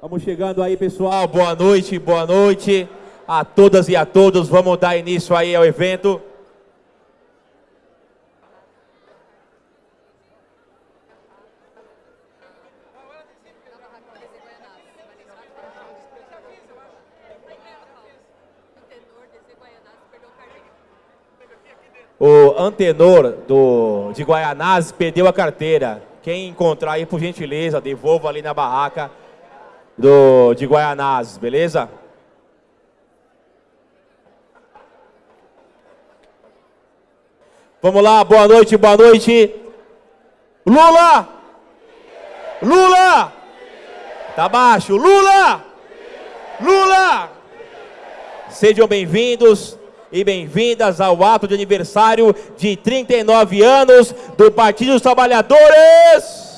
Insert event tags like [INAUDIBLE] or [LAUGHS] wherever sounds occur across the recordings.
Vamos chegando aí, pessoal. Boa noite, boa noite a todas e a todos. Vamos dar início aí ao evento. O antenor do, de Guaianazes perdeu a carteira. Quem encontrar aí, por gentileza, devolva ali na barraca do, de Guaianazes, beleza? Vamos lá, boa noite, boa noite. Lula! Lula! Tá baixo. Lula! Lula! Sejam bem-vindos e bem-vindas ao ato de aniversário de 39 anos do Partido dos Trabalhadores.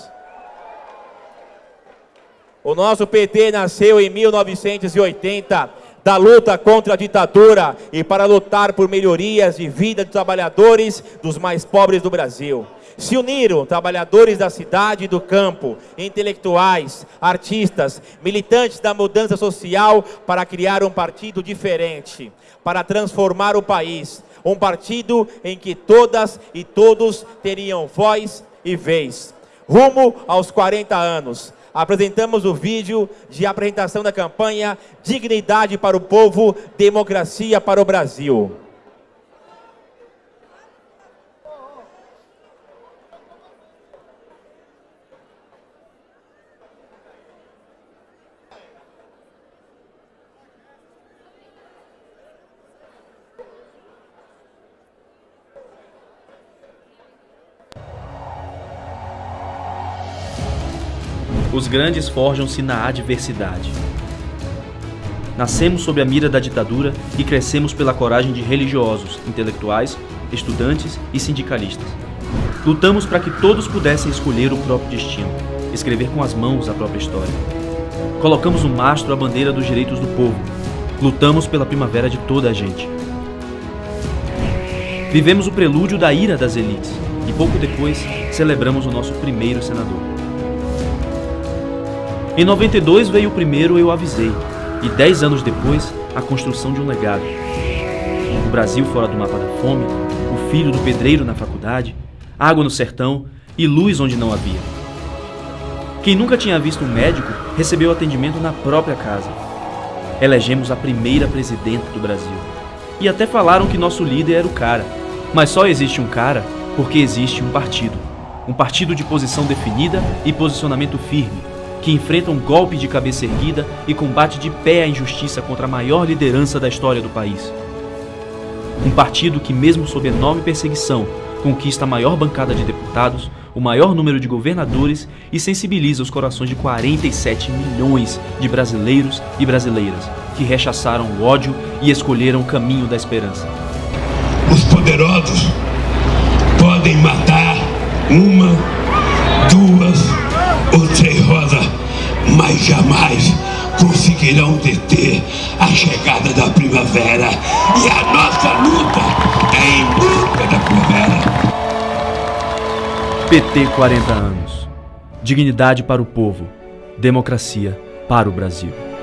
O nosso PT nasceu em 1980 da luta contra a ditadura e para lutar por melhorias de vida dos trabalhadores dos mais pobres do Brasil. Se uniram trabalhadores da cidade e do campo, intelectuais, artistas, militantes da mudança social para criar um partido diferente, para transformar o país. Um partido em que todas e todos teriam voz e vez. Rumo aos 40 anos, apresentamos o vídeo de apresentação da campanha Dignidade para o Povo, Democracia para o Brasil. Grandes forjam-se na adversidade. Nascemos sob a mira da ditadura e crescemos pela coragem de religiosos, intelectuais, estudantes e sindicalistas. Lutamos para que todos pudessem escolher o próprio destino, escrever com as mãos a própria história. Colocamos no mastro a bandeira dos direitos do povo. Lutamos pela primavera de toda a gente. Vivemos o prelúdio da ira das elites e pouco depois celebramos o nosso primeiro senador. Em 92 veio o primeiro Eu Avisei, e 10 anos depois, a construção de um legado. O Brasil fora do mapa da fome, o filho do pedreiro na faculdade, água no sertão e luz onde não havia. Quem nunca tinha visto um médico recebeu atendimento na própria casa. Elegemos a primeira presidenta do Brasil. E até falaram que nosso líder era o cara. Mas só existe um cara porque existe um partido. Um partido de posição definida e posicionamento firme que enfrenta um golpe de cabeça erguida e combate de pé a injustiça contra a maior liderança da história do país. Um partido que, mesmo sob enorme perseguição, conquista a maior bancada de deputados, o maior número de governadores e sensibiliza os corações de 47 milhões de brasileiros e brasileiras que rechaçaram o ódio e escolheram o caminho da esperança. Os poderosos podem matar uma, duas ou três mas jamais conseguirão deter a chegada da primavera. E a nossa luta é em busca da primavera. PT 40 anos. Dignidade para o povo. Democracia para o Brasil.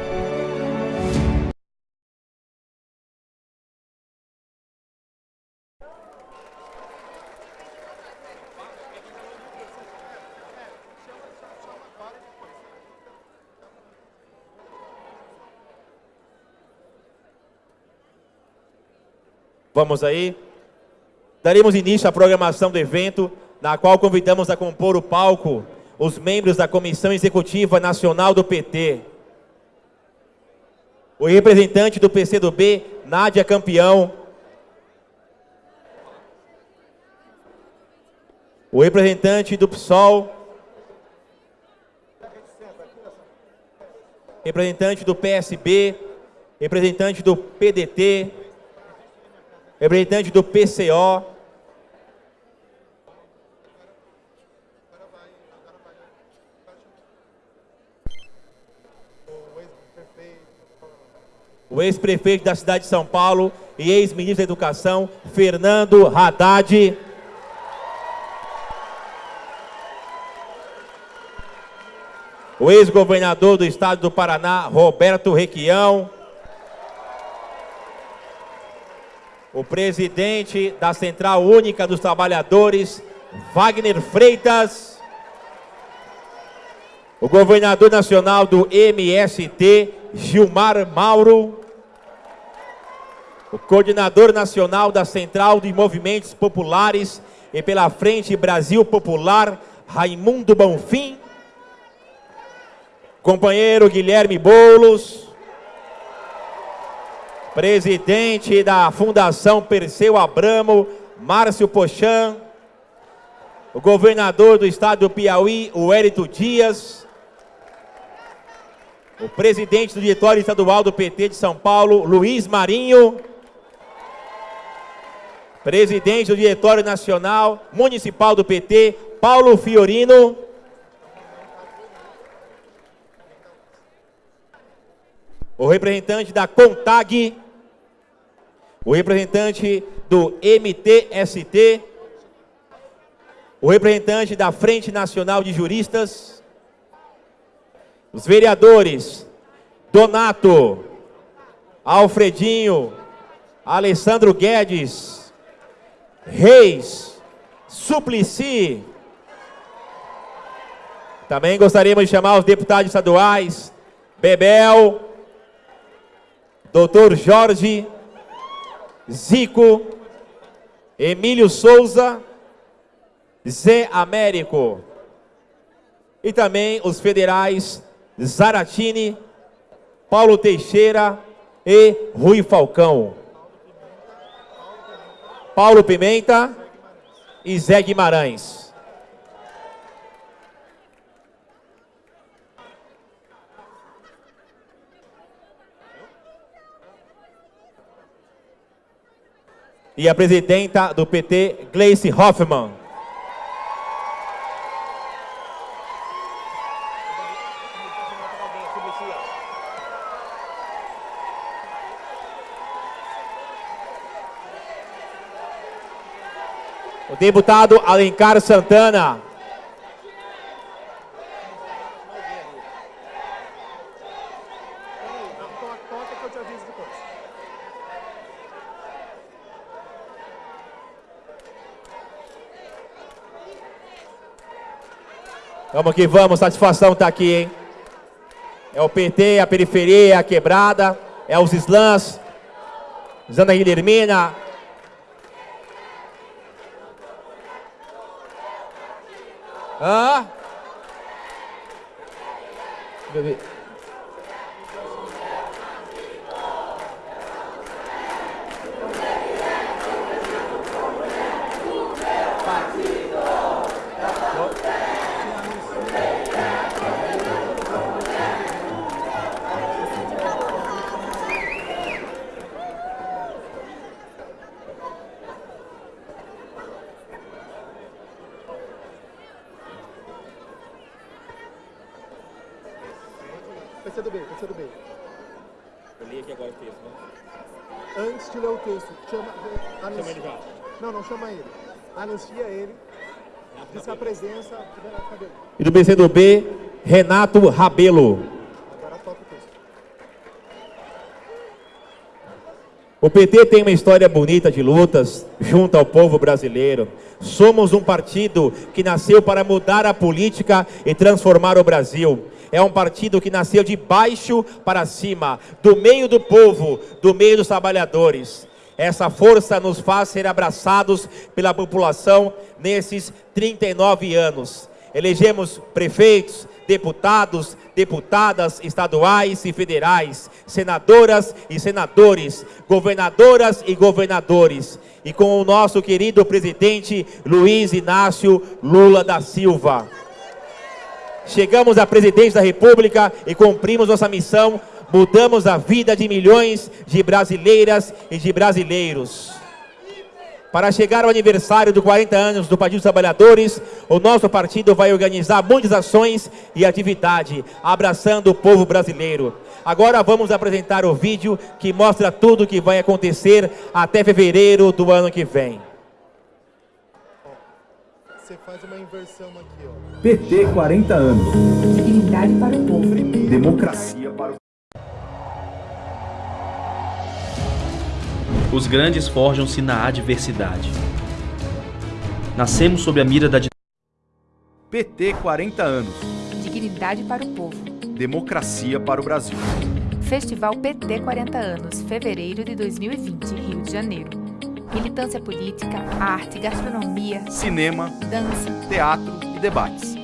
Vamos aí. Daremos início à programação do evento, na qual convidamos a compor o palco os membros da Comissão Executiva Nacional do PT. O representante do PCdoB, Nádia Campeão. O representante do PSOL. Representante do PSB. Representante do PDT representante do PCO. O ex-prefeito da cidade de São Paulo e ex-ministro da Educação, Fernando Haddad. o ex-governador do estado do Paraná, Roberto Requião, o presidente da Central Única dos Trabalhadores, Wagner Freitas, o governador nacional do MST, Gilmar Mauro, o coordenador nacional da Central de Movimentos Populares e pela Frente Brasil Popular, Raimundo Bonfim, companheiro Guilherme Boulos, presidente da Fundação Perseu Abramo, Márcio Pochan, o governador do estado do Piauí, o Érito Dias, o presidente do diretório estadual do PT de São Paulo, Luiz Marinho, presidente do Diretório Nacional Municipal do PT, Paulo Fiorino. O representante da CONTAG, o representante do MTST, o representante da Frente Nacional de Juristas, os vereadores Donato, Alfredinho, Alessandro Guedes, Reis, Suplicy. Também gostaríamos de chamar os deputados estaduais, Bebel, Doutor Jorge, Zico, Emílio Souza, Zé Américo. E também os federais Zaratini, Paulo Teixeira e Rui Falcão. Paulo Pimenta e Zé Guimarães. E a presidenta do PT, Gleice Hoffmann. O deputado Alencar Santana. Vamos que vamos, satisfação tá aqui, hein? É o PT, a periferia, a quebrada, é os slams, Zana Guilhermina, Hã? PC do B, PC do B. Eu li aqui agora o texto, né? Antes de ler o texto, chama, anuncia. Chama ele já. Não, não chama ele. Anuncia ele. Diz a presença. E do PCdoB, Renato Rabelo. Agora toca o texto. O PT tem uma história bonita de lutas junto ao povo brasileiro. Somos um partido que nasceu para mudar a política e transformar o Brasil. É um partido que nasceu de baixo para cima, do meio do povo, do meio dos trabalhadores. Essa força nos faz ser abraçados pela população nesses 39 anos. Elegemos prefeitos, deputados, deputadas estaduais e federais, senadoras e senadores, governadoras e governadores, e com o nosso querido presidente Luiz Inácio Lula da Silva. Chegamos à presidência da República e cumprimos nossa missão, mudamos a vida de milhões de brasileiras e de brasileiros. Para chegar ao aniversário dos 40 anos do Partido dos Trabalhadores, o nosso partido vai organizar muitas ações e atividade, abraçando o povo brasileiro. Agora vamos apresentar o vídeo que mostra tudo o que vai acontecer até fevereiro do ano que vem. você faz uma inversão aqui, ó. PT 40 anos. Dignidade para o povo. Democracia para o Os grandes forjam-se na adversidade. Nascemos sob a mira da PT 40 anos. Dignidade para o povo. Democracia para o Brasil. Festival PT 40 anos, fevereiro de 2020, Rio de Janeiro. Militância política, arte, gastronomia, Cinema, dança. teatro e debates.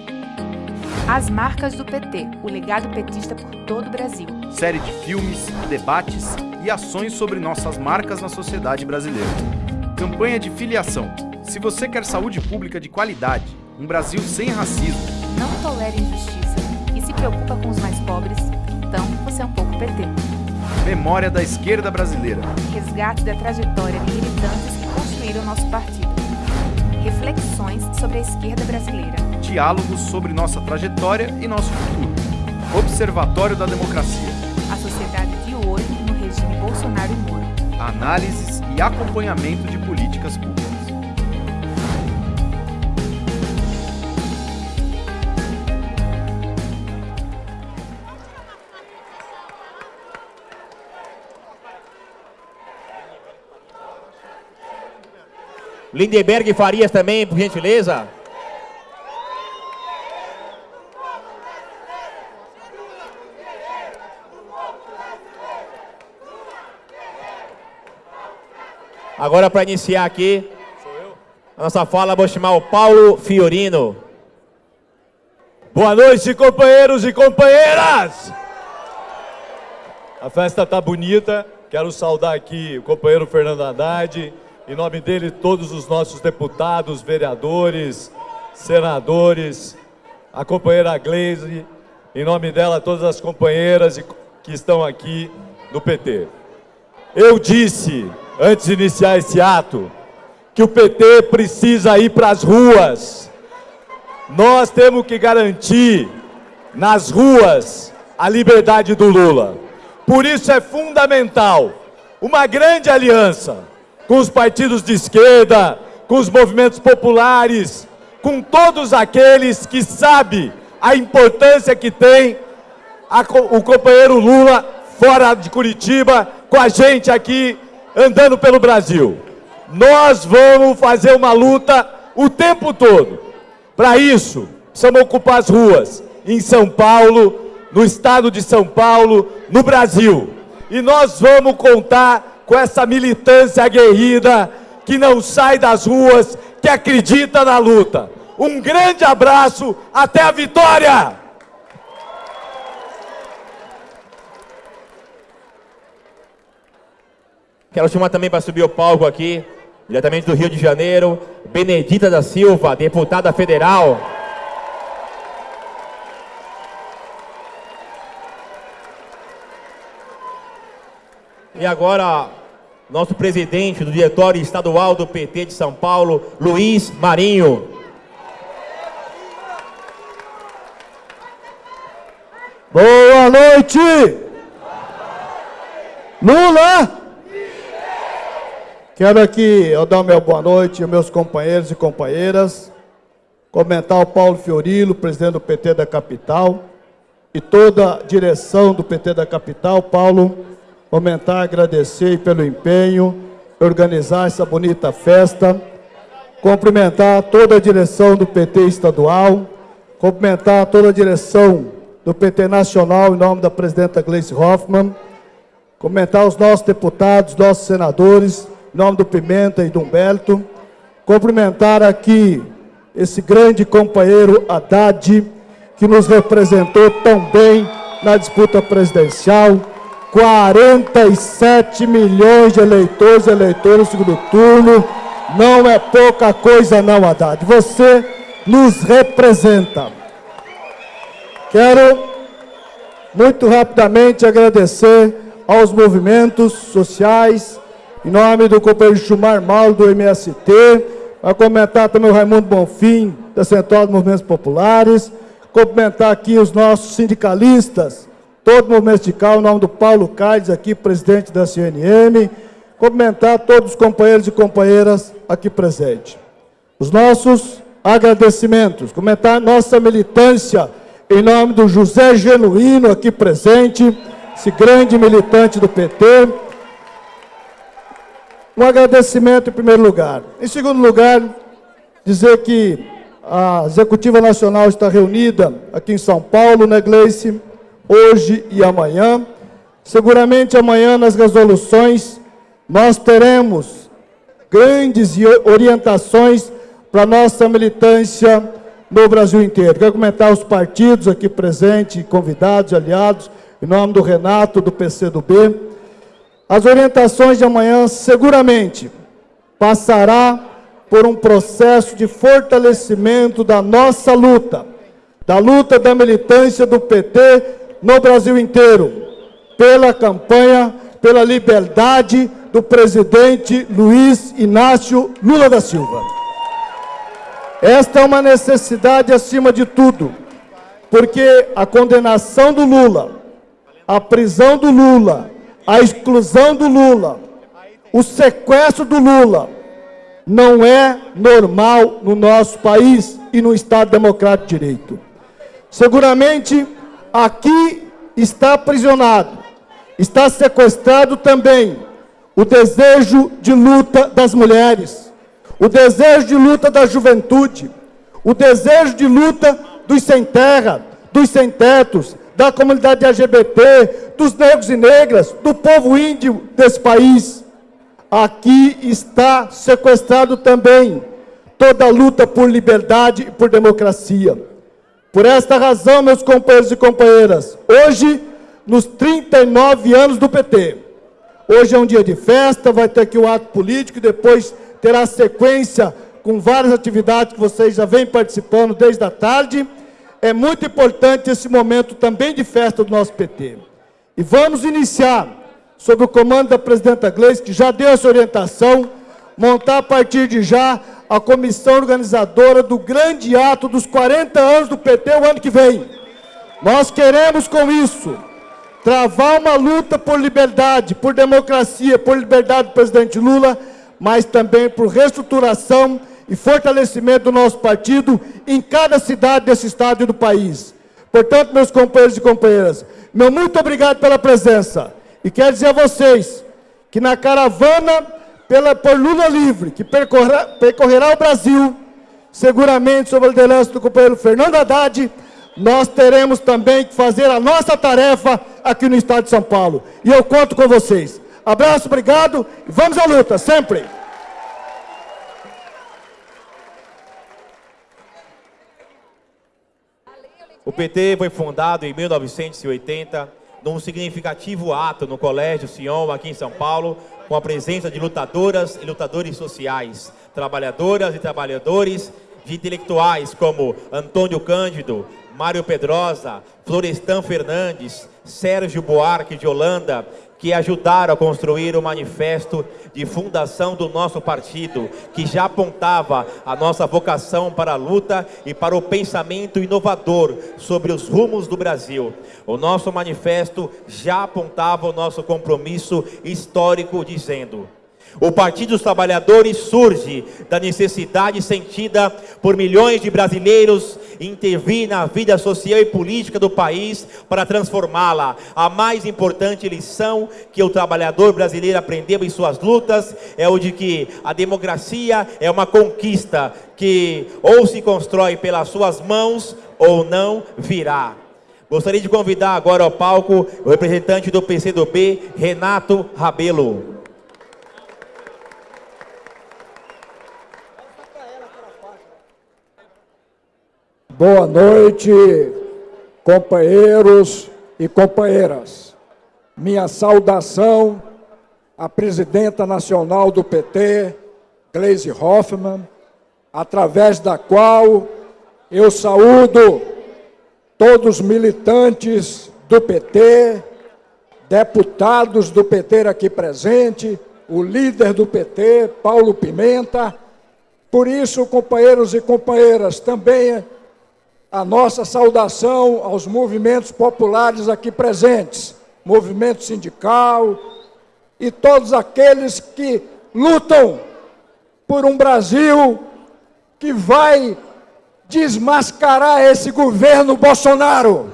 As marcas do PT, o legado petista por todo o Brasil. Série de filmes, debates e ações sobre nossas marcas na sociedade brasileira. Campanha de filiação. Se você quer saúde pública de qualidade, um Brasil sem racismo, Não tolera injustiça e se preocupa com os mais pobres, então você é um pouco PT. Memória da esquerda brasileira. Resgate da trajetória de militantes que construíram nosso partido. Reflexões sobre a esquerda brasileira. Diálogos sobre nossa trajetória e nosso futuro. Observatório da Democracia. A sociedade de hoje no regime Bolsonaro e Moro. Análises e acompanhamento de políticas públicas. Lindenberg Farias também, por gentileza. Agora para iniciar aqui a nossa fala, vou chamar o Paulo Fiorino. Boa noite, companheiros e companheiras! A festa tá bonita. Quero saudar aqui o companheiro Fernando Haddad, em nome dele todos os nossos deputados, vereadores, senadores, a companheira Gleise, em nome dela todas as companheiras que estão aqui do PT. Eu disse, antes de iniciar esse ato, que o PT precisa ir para as ruas. Nós temos que garantir nas ruas a liberdade do Lula. Por isso é fundamental uma grande aliança com os partidos de esquerda, com os movimentos populares, com todos aqueles que sabem a importância que tem a o companheiro Lula fora de Curitiba, com a gente aqui andando pelo Brasil. Nós vamos fazer uma luta o tempo todo. Para isso, precisamos ocupar as ruas em São Paulo, no estado de São Paulo, no Brasil. E nós vamos contar com essa militância aguerrida que não sai das ruas, que acredita na luta. Um grande abraço, até a vitória! Quero chamar também para subir o palco aqui, diretamente do Rio de Janeiro, Benedita da Silva, deputada federal. E agora, nosso presidente do Diretório Estadual do PT de São Paulo, Luiz Marinho. Boa noite! Lula! Quero aqui eu dar meu boa noite aos meus companheiros e companheiras, comentar o Paulo Fiorilo, presidente do PT da capital, e toda a direção do PT da capital. Paulo, comentar, agradecer pelo empenho, organizar essa bonita festa, cumprimentar toda a direção do PT estadual, cumprimentar toda a direção do PT nacional, em nome da presidenta Gleice Hoffmann, comentar os nossos deputados, nossos senadores, em nome do Pimenta e do Humberto, cumprimentar aqui esse grande companheiro Haddad, que nos representou tão bem na disputa presidencial, 47 milhões de eleitores e eleitores no segundo turno, não é pouca coisa não, Haddad, você nos representa. Quero muito rapidamente agradecer aos movimentos sociais, em nome do companheiro Chumar Mal, do MST, para comentar também o Raimundo Bonfim, da Central dos Movimentos Populares, cumprimentar aqui os nossos sindicalistas, todo o movimento sindical, em nome do Paulo Caides, aqui, presidente da CNM, cumprimentar todos os companheiros e companheiras aqui presentes. Os nossos agradecimentos. Comentar nossa militância em nome do José Genuíno aqui presente, esse grande militante do PT. Um agradecimento em primeiro lugar. Em segundo lugar, dizer que a Executiva Nacional está reunida aqui em São Paulo, né, Gleice? Hoje e amanhã. Seguramente amanhã nas resoluções nós teremos grandes orientações para nossa militância no Brasil inteiro. Quero comentar os partidos aqui presentes, convidados, aliados, em nome do Renato, do PCdoB. As orientações de amanhã seguramente passará por um processo de fortalecimento da nossa luta, da luta da militância do PT no Brasil inteiro, pela campanha, pela liberdade do presidente Luiz Inácio Lula da Silva. Esta é uma necessidade acima de tudo, porque a condenação do Lula, a prisão do Lula, a exclusão do Lula, o sequestro do Lula, não é normal no nosso país e no Estado Democrático de Direito. Seguramente, aqui está aprisionado, está sequestrado também o desejo de luta das mulheres, o desejo de luta da juventude, o desejo de luta dos sem terra, dos sem tetos, da comunidade LGBT, dos negros e negras, do povo índio desse país. Aqui está sequestrado também toda a luta por liberdade e por democracia. Por esta razão, meus companheiros e companheiras, hoje, nos 39 anos do PT, hoje é um dia de festa, vai ter aqui o ato político, depois terá sequência com várias atividades que vocês já vêm participando desde a tarde. É muito importante esse momento também de festa do nosso PT. E vamos iniciar, sob o comando da presidenta Gleice, que já deu essa orientação, montar a partir de já a comissão organizadora do grande ato dos 40 anos do PT o ano que vem. Nós queremos com isso travar uma luta por liberdade, por democracia, por liberdade do presidente Lula, mas também por reestruturação e fortalecimento do nosso partido em cada cidade desse estado e do país. Portanto, meus companheiros e companheiras, meu muito obrigado pela presença. E quero dizer a vocês que na caravana pela, por Lula Livre, que percorrerá, o Brasil, seguramente sob a liderança do companheiro Fernando Haddad, nós teremos também que fazer a nossa tarefa aqui no estado de São Paulo. E eu conto com vocês. Abraço, obrigado e vamos à luta, sempre! O PT foi fundado em 1980, num significativo ato no Colégio Sion, aqui em São Paulo, com a presença de lutadoras e lutadores sociais, trabalhadoras e trabalhadores, de intelectuais como Antônio Cândido, Mário Pedrosa, Florestan Fernandes, Sérgio Buarque de Holanda, que ajudaram a construir o manifesto de fundação do nosso partido, que já apontava a nossa vocação para a luta e para o pensamento inovador sobre os rumos do Brasil. O nosso manifesto já apontava o nosso compromisso histórico, dizendo: o Partido dos Trabalhadores surge da necessidade sentida por milhões de brasileiros intervir na vida social e política do país para transformá-la. A mais importante lição que o trabalhador brasileiro aprendeu em suas lutas é o de que a democracia é uma conquista que ou se constrói pelas suas mãos ou não virá. Gostaria de convidar agora ao palco o representante do PCdoB, Renato Rabelo. Boa noite, companheiros e companheiras. Minha saudação à presidenta nacional do PT, Gleisi Hoffmann, através da qual eu saúdo todos os militantes do PT, deputados do PT aqui presente, o líder do PT, Paulo Pimenta. Por isso, companheiros e companheiras, também a nossa saudação aos movimentos populares aqui presentes, movimento sindical e todos aqueles que lutam por um Brasil que vai desmascarar esse governo Bolsonaro.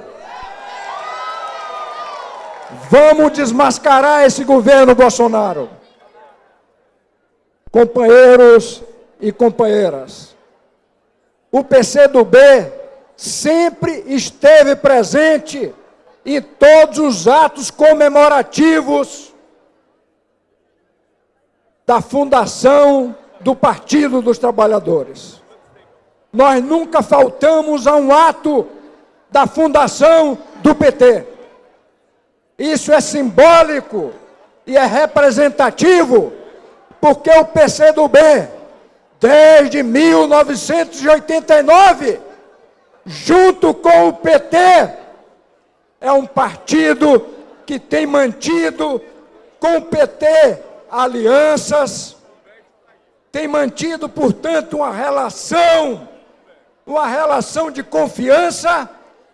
Vamos desmascarar esse governo Bolsonaro. Companheiros e companheiras, o PCdoB sempre esteve presente em todos os atos comemorativos da fundação do Partido dos Trabalhadores. Nós nunca faltamos a um ato da fundação do PT. Isso é simbólico e é representativo, porque o PCdoB, desde 1989, junto com o PT, é um partido que tem mantido com o PT alianças, tem mantido, portanto, uma relação, uma relação de confiança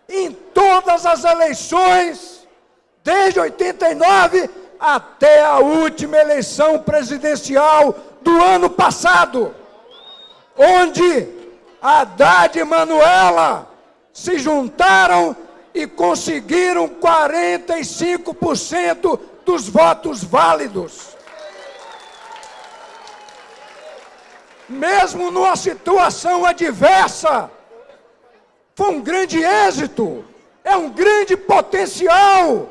em todas as eleições, desde 89 até a última eleição presidencial do ano passado, onde Haddad e Manuela se juntaram e conseguiram 45% dos votos válidos. mesmo numa situação adversa, foi um grande êxito, é um grande potencial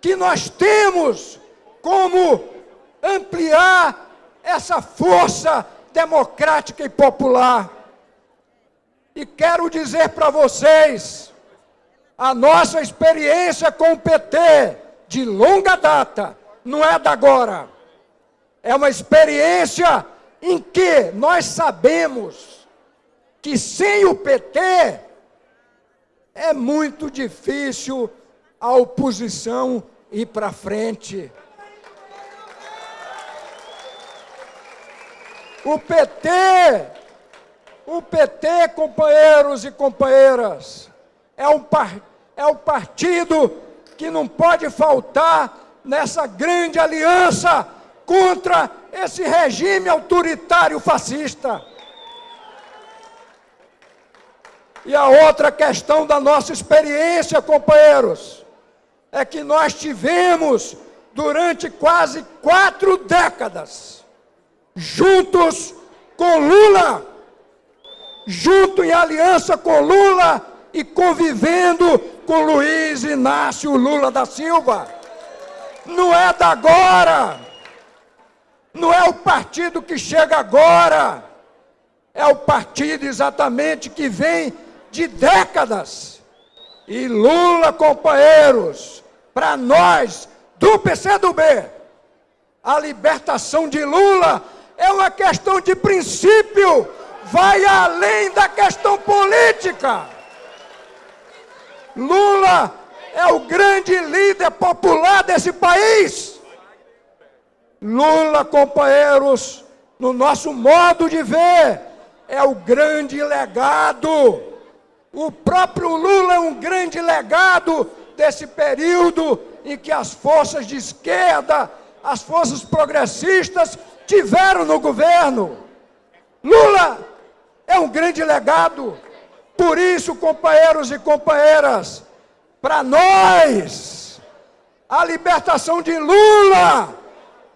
que nós temos como ampliar essa força democrática e popular. E quero dizer para vocês, a nossa experiência com o PT, de longa data, não é da agora, é uma experiência em que nós sabemos que sem o PT é muito difícil a oposição ir para frente. O PT, o PT, companheiros e companheiras, é um, par, é partido que não pode faltar nessa grande aliança contra esse regime autoritário fascista. E a outra questão da nossa experiência, companheiros, é que nós tivemos durante quase quatro décadas, juntos com Lula, junto em aliança com Lula e convivendo com Luiz Inácio Lula da Silva. Não é da agora. Não é o partido que chega agora, é o partido exatamente que vem de décadas. E Lula, companheiros, para nós do PCdoB, a libertação de Lula é uma questão de princípio, vai além da questão política. Lula é o grande líder popular desse país. Lula, companheiros, no nosso modo de ver, é o grande legado. O próprio Lula é um grande legado desse período em que as forças de esquerda, as forças progressistas tiveram no governo. Lula é um grande legado. Por isso, companheiros e companheiras, para nós, a libertação de Lula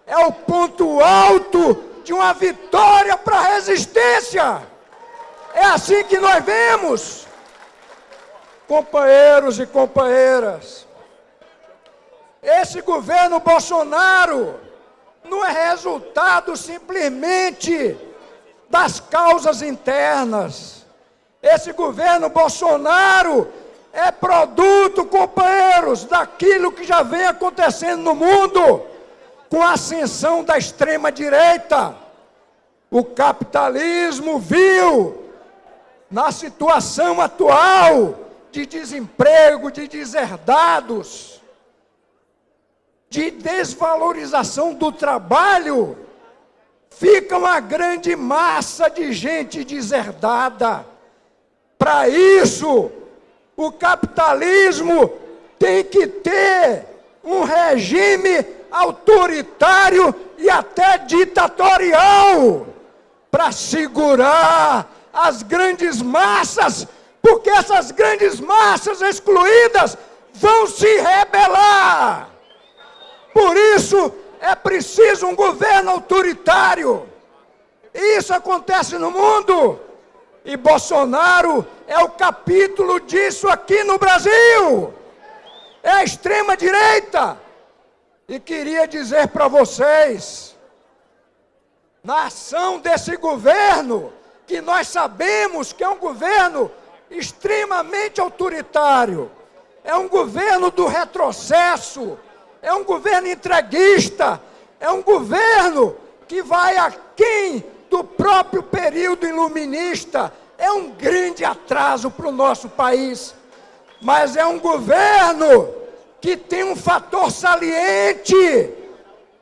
é o ponto alto de uma vitória para a resistência. É assim que nós vemos. Companheiros e companheiras, esse governo Bolsonaro não é resultado simplesmente das causas internas. Esse governo Bolsonaro é produto, companheiros, daquilo que já vem acontecendo no mundo com a ascensão da extrema-direita. O capitalismo viu, na situação atual de desemprego, de deserdados, de desvalorização do trabalho, fica uma grande massa de gente deserdada. Para isso, o capitalismo tem que ter um regime autoritário e até ditatorial para segurar as grandes massas, porque essas grandes massas excluídas vão se rebelar. Por isso é preciso um governo autoritário. Isso acontece no mundo. E Bolsonaro é o capítulo disso aqui no Brasil. É a extrema direita. E queria dizer para vocês, na ação desse governo, que nós sabemos que é um governo extremamente autoritário, é um governo do retrocesso, é um governo entreguista, é um governo que vai aquém do próprio período iluminista, é um grande atraso para o nosso país, mas é um governo que tem um fator saliente,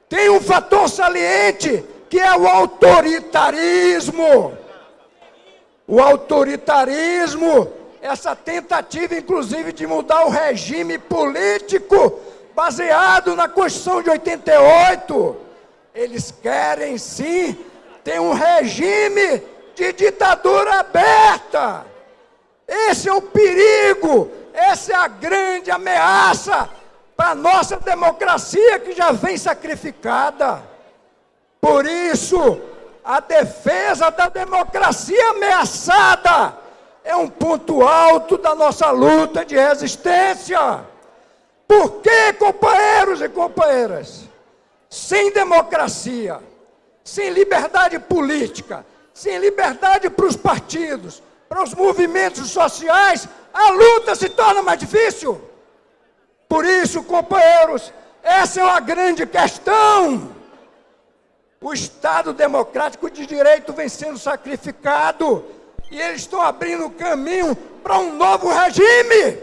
tem um fator saliente que é o autoritarismo. O autoritarismo, essa tentativa inclusive de mudar o regime político baseado na Constituição de 88. Eles querem sim ter um regime de ditadura aberta. Esse é o perigo, essa é a grande ameaça para a nossa democracia que já vem sacrificada. Por isso, a defesa da democracia ameaçada é um ponto alto da nossa luta de resistência. Por que, companheiros e companheiras? Sem democracia, sem liberdade política, sem liberdade para os partidos, para os movimentos sociais, a luta se torna mais difícil. Por isso, companheiros, essa é uma grande questão. O Estado democrático de direito vem sendo sacrificado e eles estão abrindo caminho para um novo regime.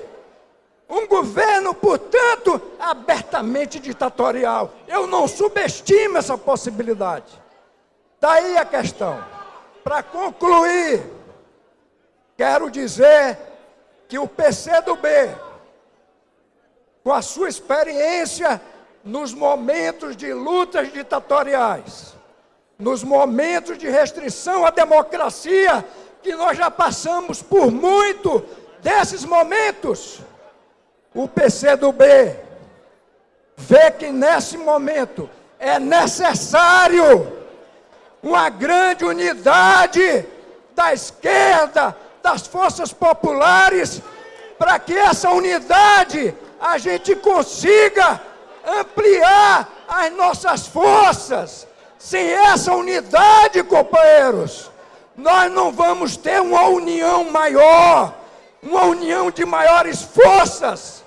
Um governo, portanto, abertamente ditatorial. Eu não subestimo essa possibilidade. Daí a questão. Para concluir, quero dizer que o PCdoB, com a sua experiência nos momentos de lutas ditatoriais, nos momentos de restrição à democracia, que nós já passamos por muito desses momentos, o PCdoB vê que nesse momento é necessário uma grande unidade da esquerda, das forças populares, para que essa unidade a gente consiga ampliar as nossas forças. Sem essa unidade, companheiros, nós não vamos ter uma união maior, uma união de maiores forças.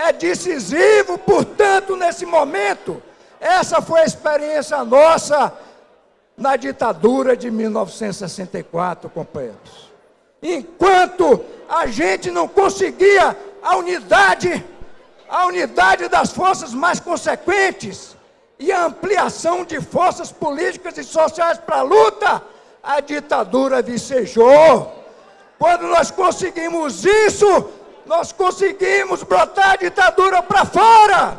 É decisivo, portanto, nesse momento, essa foi a experiência nossa na ditadura de 1964, companheiros. Enquanto a gente não conseguia a unidade, a unidade das forças mais consequentes e a ampliação de forças políticas e sociais para a luta, a ditadura vicejou. Quando nós conseguimos isso, nós conseguimos botar a ditadura para fora.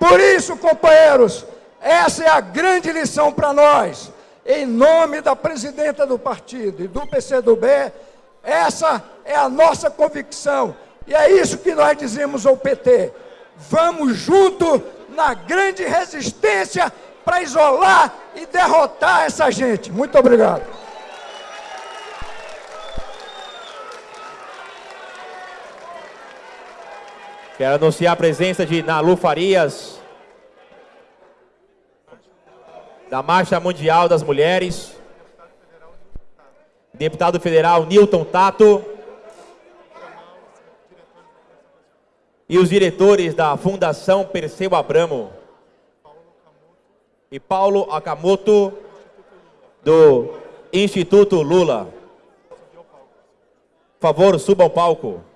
Por isso, companheiros, essa é a grande lição para nós. Em nome da presidenta do partido e do PCdoB, essa é a nossa convicção. E é isso que nós dizemos ao PT. Vamos junto na grande resistência para isolar e derrotar essa gente. Muito obrigado. Quero anunciar a presença de Nalu Farias, da Marcha Mundial das Mulheres, deputado federal Newton Tato, e os diretores da Fundação Perseu Abramo, e Paulo Akamoto, do Instituto Lula. Por favor, suba ao palco.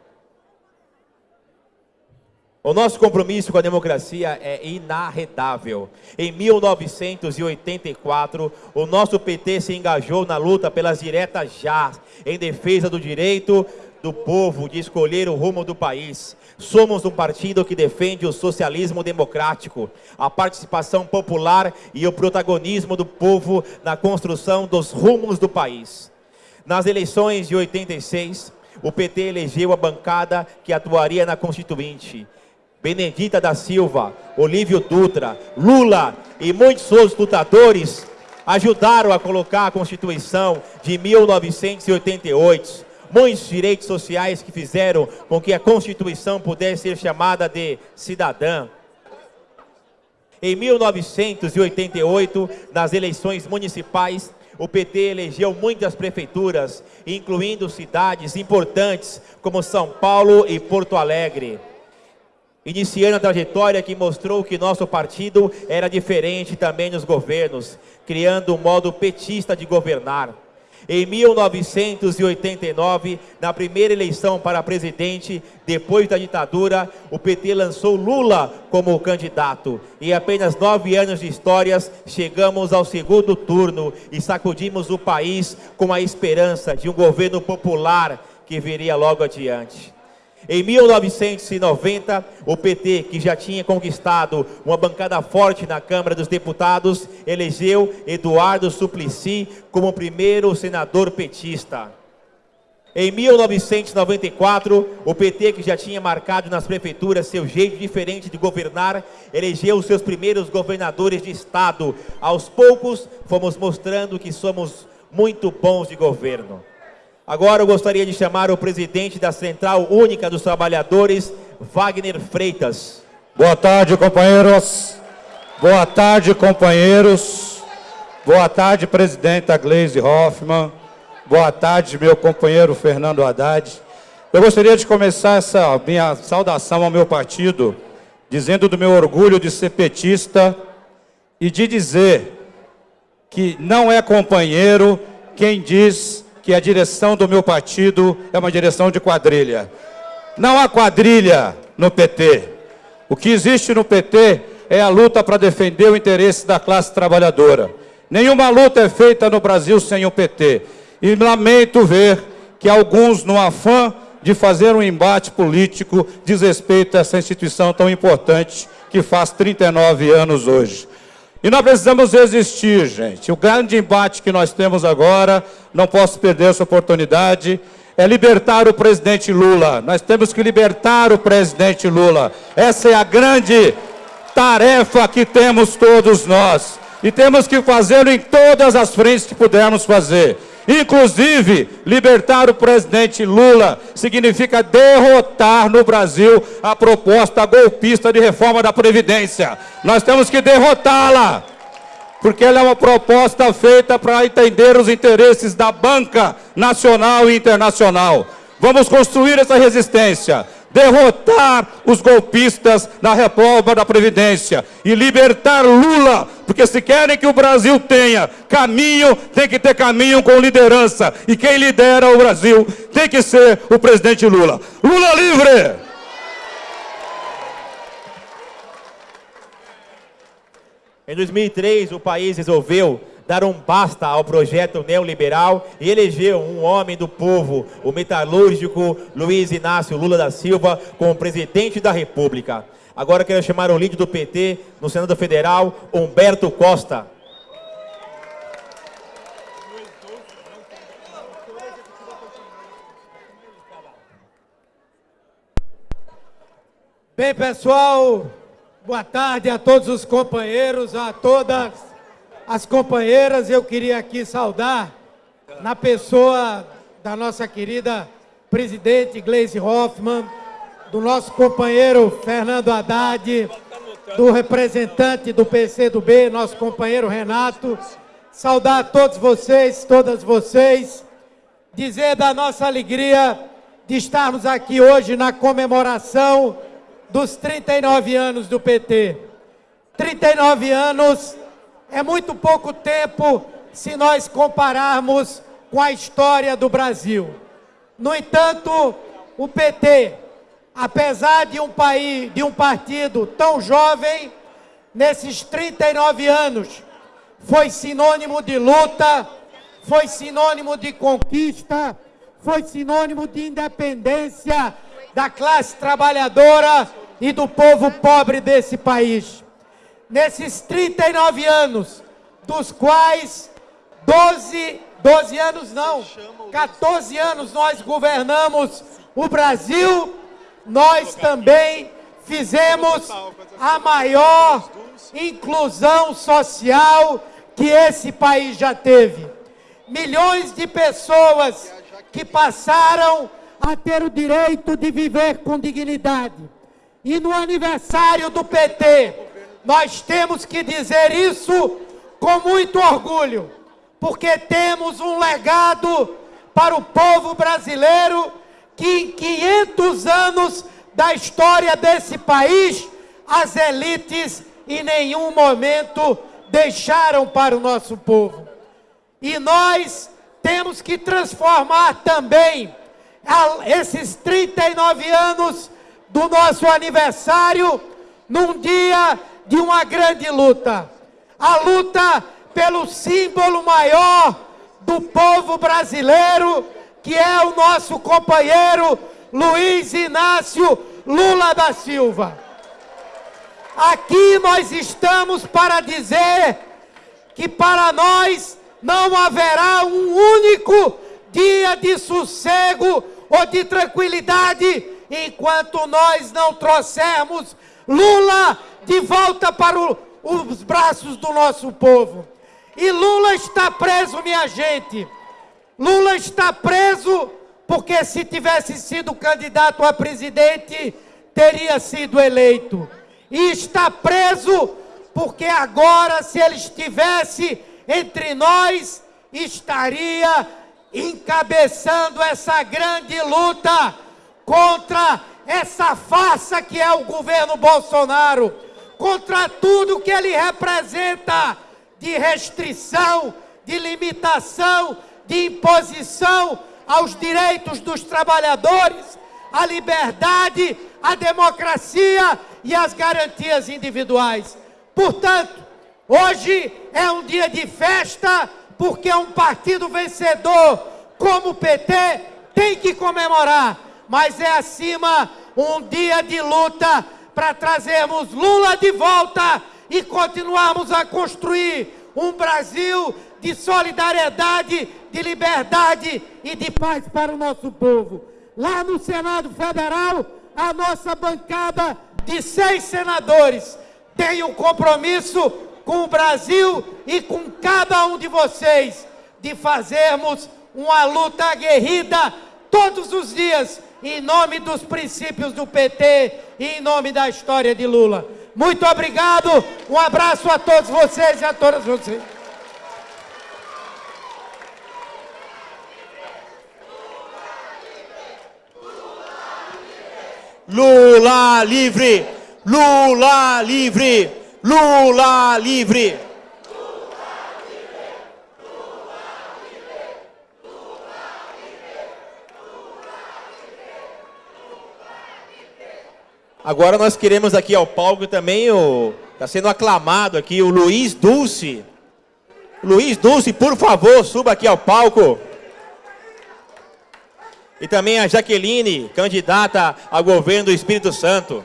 O nosso compromisso com a democracia é inarredável. Em 1984, o nosso PT se engajou na luta pelas diretas já, em defesa do direito do povo de escolher o rumo do país. Somos um partido que defende o socialismo democrático, a participação popular e o protagonismo do povo na construção dos rumos do país. Nas eleições de 86, o PT elegeu a bancada que atuaria na Constituinte. Benedita da Silva, Olívio Dutra, Lula e muitos outros lutadores ajudaram a colocar a Constituição de 1988. Muitos direitos sociais que fizeram com que a Constituição pudesse ser chamada de cidadã. Em 1988, nas eleições municipais, o PT elegeu muitas prefeituras, incluindo cidades importantes como São Paulo e Porto Alegre. Iniciando a trajetória que mostrou que nosso partido era diferente também nos governos, criando um modo petista de governar. Em 1989, na primeira eleição para presidente, depois da ditadura, o PT lançou Lula como candidato. Em apenas nove anos de histórias, chegamos ao segundo turno e sacudimos o país com a esperança de um governo popular que viria logo adiante. Em 1990, o PT, que já tinha conquistado uma bancada forte na Câmara dos Deputados, elegeu Eduardo Suplicy como primeiro senador petista. Em 1994, o PT, que já tinha marcado nas prefeituras seu jeito diferente de governar, elegeu seus primeiros governadores de estado. Aos poucos, fomos mostrando que somos muito bons de governo. Agora eu gostaria de chamar o presidente da Central Única dos Trabalhadores, Wagner Freitas. Boa tarde, companheiros. Boa tarde, companheiros. Boa tarde, presidenta Gleise Hoffmann. Boa tarde, meu companheiro Fernando Haddad. Eu gostaria de começar essa minha saudação ao meu partido, dizendo do meu orgulho de ser petista e de dizer que não é companheiro quem diz que a direção do meu partido é uma direção de quadrilha. Não há quadrilha no PT. O que existe no PT é a luta para defender o interesse da classe trabalhadora. Nenhuma luta é feita no Brasil sem o PT. E lamento ver que alguns, no afã de fazer um embate político, desrespeitam essa instituição tão importante que faz 39 anos hoje. E nós precisamos resistir, gente. O grande embate que nós temos agora, não posso perder essa oportunidade, é libertar o presidente Lula. Nós temos que libertar o presidente Lula. Essa é a grande tarefa que temos todos nós. E temos que fazê-lo em todas as frentes que pudermos fazer. Inclusive, libertar o presidente Lula significa derrotar no Brasil a proposta golpista de reforma da Previdência. Nós temos que derrotá-la, porque ela é uma proposta feita para entender os interesses da banca nacional e internacional. Vamos construir essa resistência derrotar os golpistas na reforma da Previdência e libertar Lula, porque se querem que o Brasil tenha caminho, tem que ter caminho com liderança. E quem lidera o Brasil tem que ser o presidente Lula. Lula livre! Em 2003, o país resolveu dar um basta ao projeto neoliberal e elegeu um homem do povo, o metalúrgico Luiz Inácio Lula da Silva, como presidente da República. Agora quero chamar o líder do PT no Senado Federal, Humberto Costa. Bem, pessoal, boa tarde a todos os companheiros, a todas as companheiras, eu queria aqui saudar, na pessoa da nossa querida presidente Gleisi Hoffmann, do nosso companheiro Fernando Haddad, do representante do PCdoB, nosso companheiro Renato, saudar a todos vocês, todas vocês, dizer da nossa alegria de estarmos aqui hoje na comemoração dos 39 anos do PT. 39 anos é muito pouco tempo se nós compararmos com a história do Brasil. No entanto, o PT, apesar de um país, de um partido tão jovem, nesses 39 anos, foi sinônimo de luta, foi sinônimo de conquista, foi sinônimo de independência da classe trabalhadora e do povo pobre desse país nesses 39 anos, dos quais 12 12 anos não, 14 anos nós governamos o Brasil, nós também fizemos a maior inclusão social que esse país já teve. Milhões de pessoas que passaram a ter o direito de viver com dignidade. E no aniversário do PT, nós temos que dizer isso com muito orgulho, porque temos um legado para o povo brasileiro que em 500 anos da história desse país, as elites em nenhum momento deixaram para o nosso povo. E nós temos que transformar também esses 39 anos do nosso aniversário num dia de uma grande luta. A luta pelo símbolo maior do povo brasileiro, que é o nosso companheiro Luiz Inácio Lula da Silva. Aqui nós estamos para dizer que para nós não haverá um único dia de sossego ou de tranquilidade enquanto nós não trouxermos Lula de volta para o, os braços do nosso povo. E Lula está preso, minha gente. Lula está preso porque se tivesse sido candidato a presidente, teria sido eleito. E está preso porque agora, se ele estivesse entre nós, estaria encabeçando essa grande luta contra essa farsa que é o governo Bolsonaro, contra tudo que ele representa de restrição, de limitação, de imposição aos direitos dos trabalhadores, à liberdade, à democracia e às garantias individuais. Portanto, hoje é um dia de festa, porque um partido vencedor como o PT tem que comemorar, mas é acima um dia de luta para trazermos Lula de volta e continuarmos a construir um Brasil de solidariedade, de liberdade e de paz para o nosso povo. Lá no Senado Federal, a nossa bancada de seis senadores tem um compromisso com o Brasil e com cada um de vocês de fazermos uma luta aguerrida todos os dias em nome dos princípios do PT e em nome da história de Lula. Muito obrigado, um abraço a todos vocês e a todas vocês. Lula livre! Lula livre! Lula livre! Agora nós queremos aqui ao palco também o está sendo aclamado aqui o Luiz Dulce. Luiz Dulce, por favor, suba aqui ao palco. E também a Jaqueline, candidata ao governo do Espírito Santo.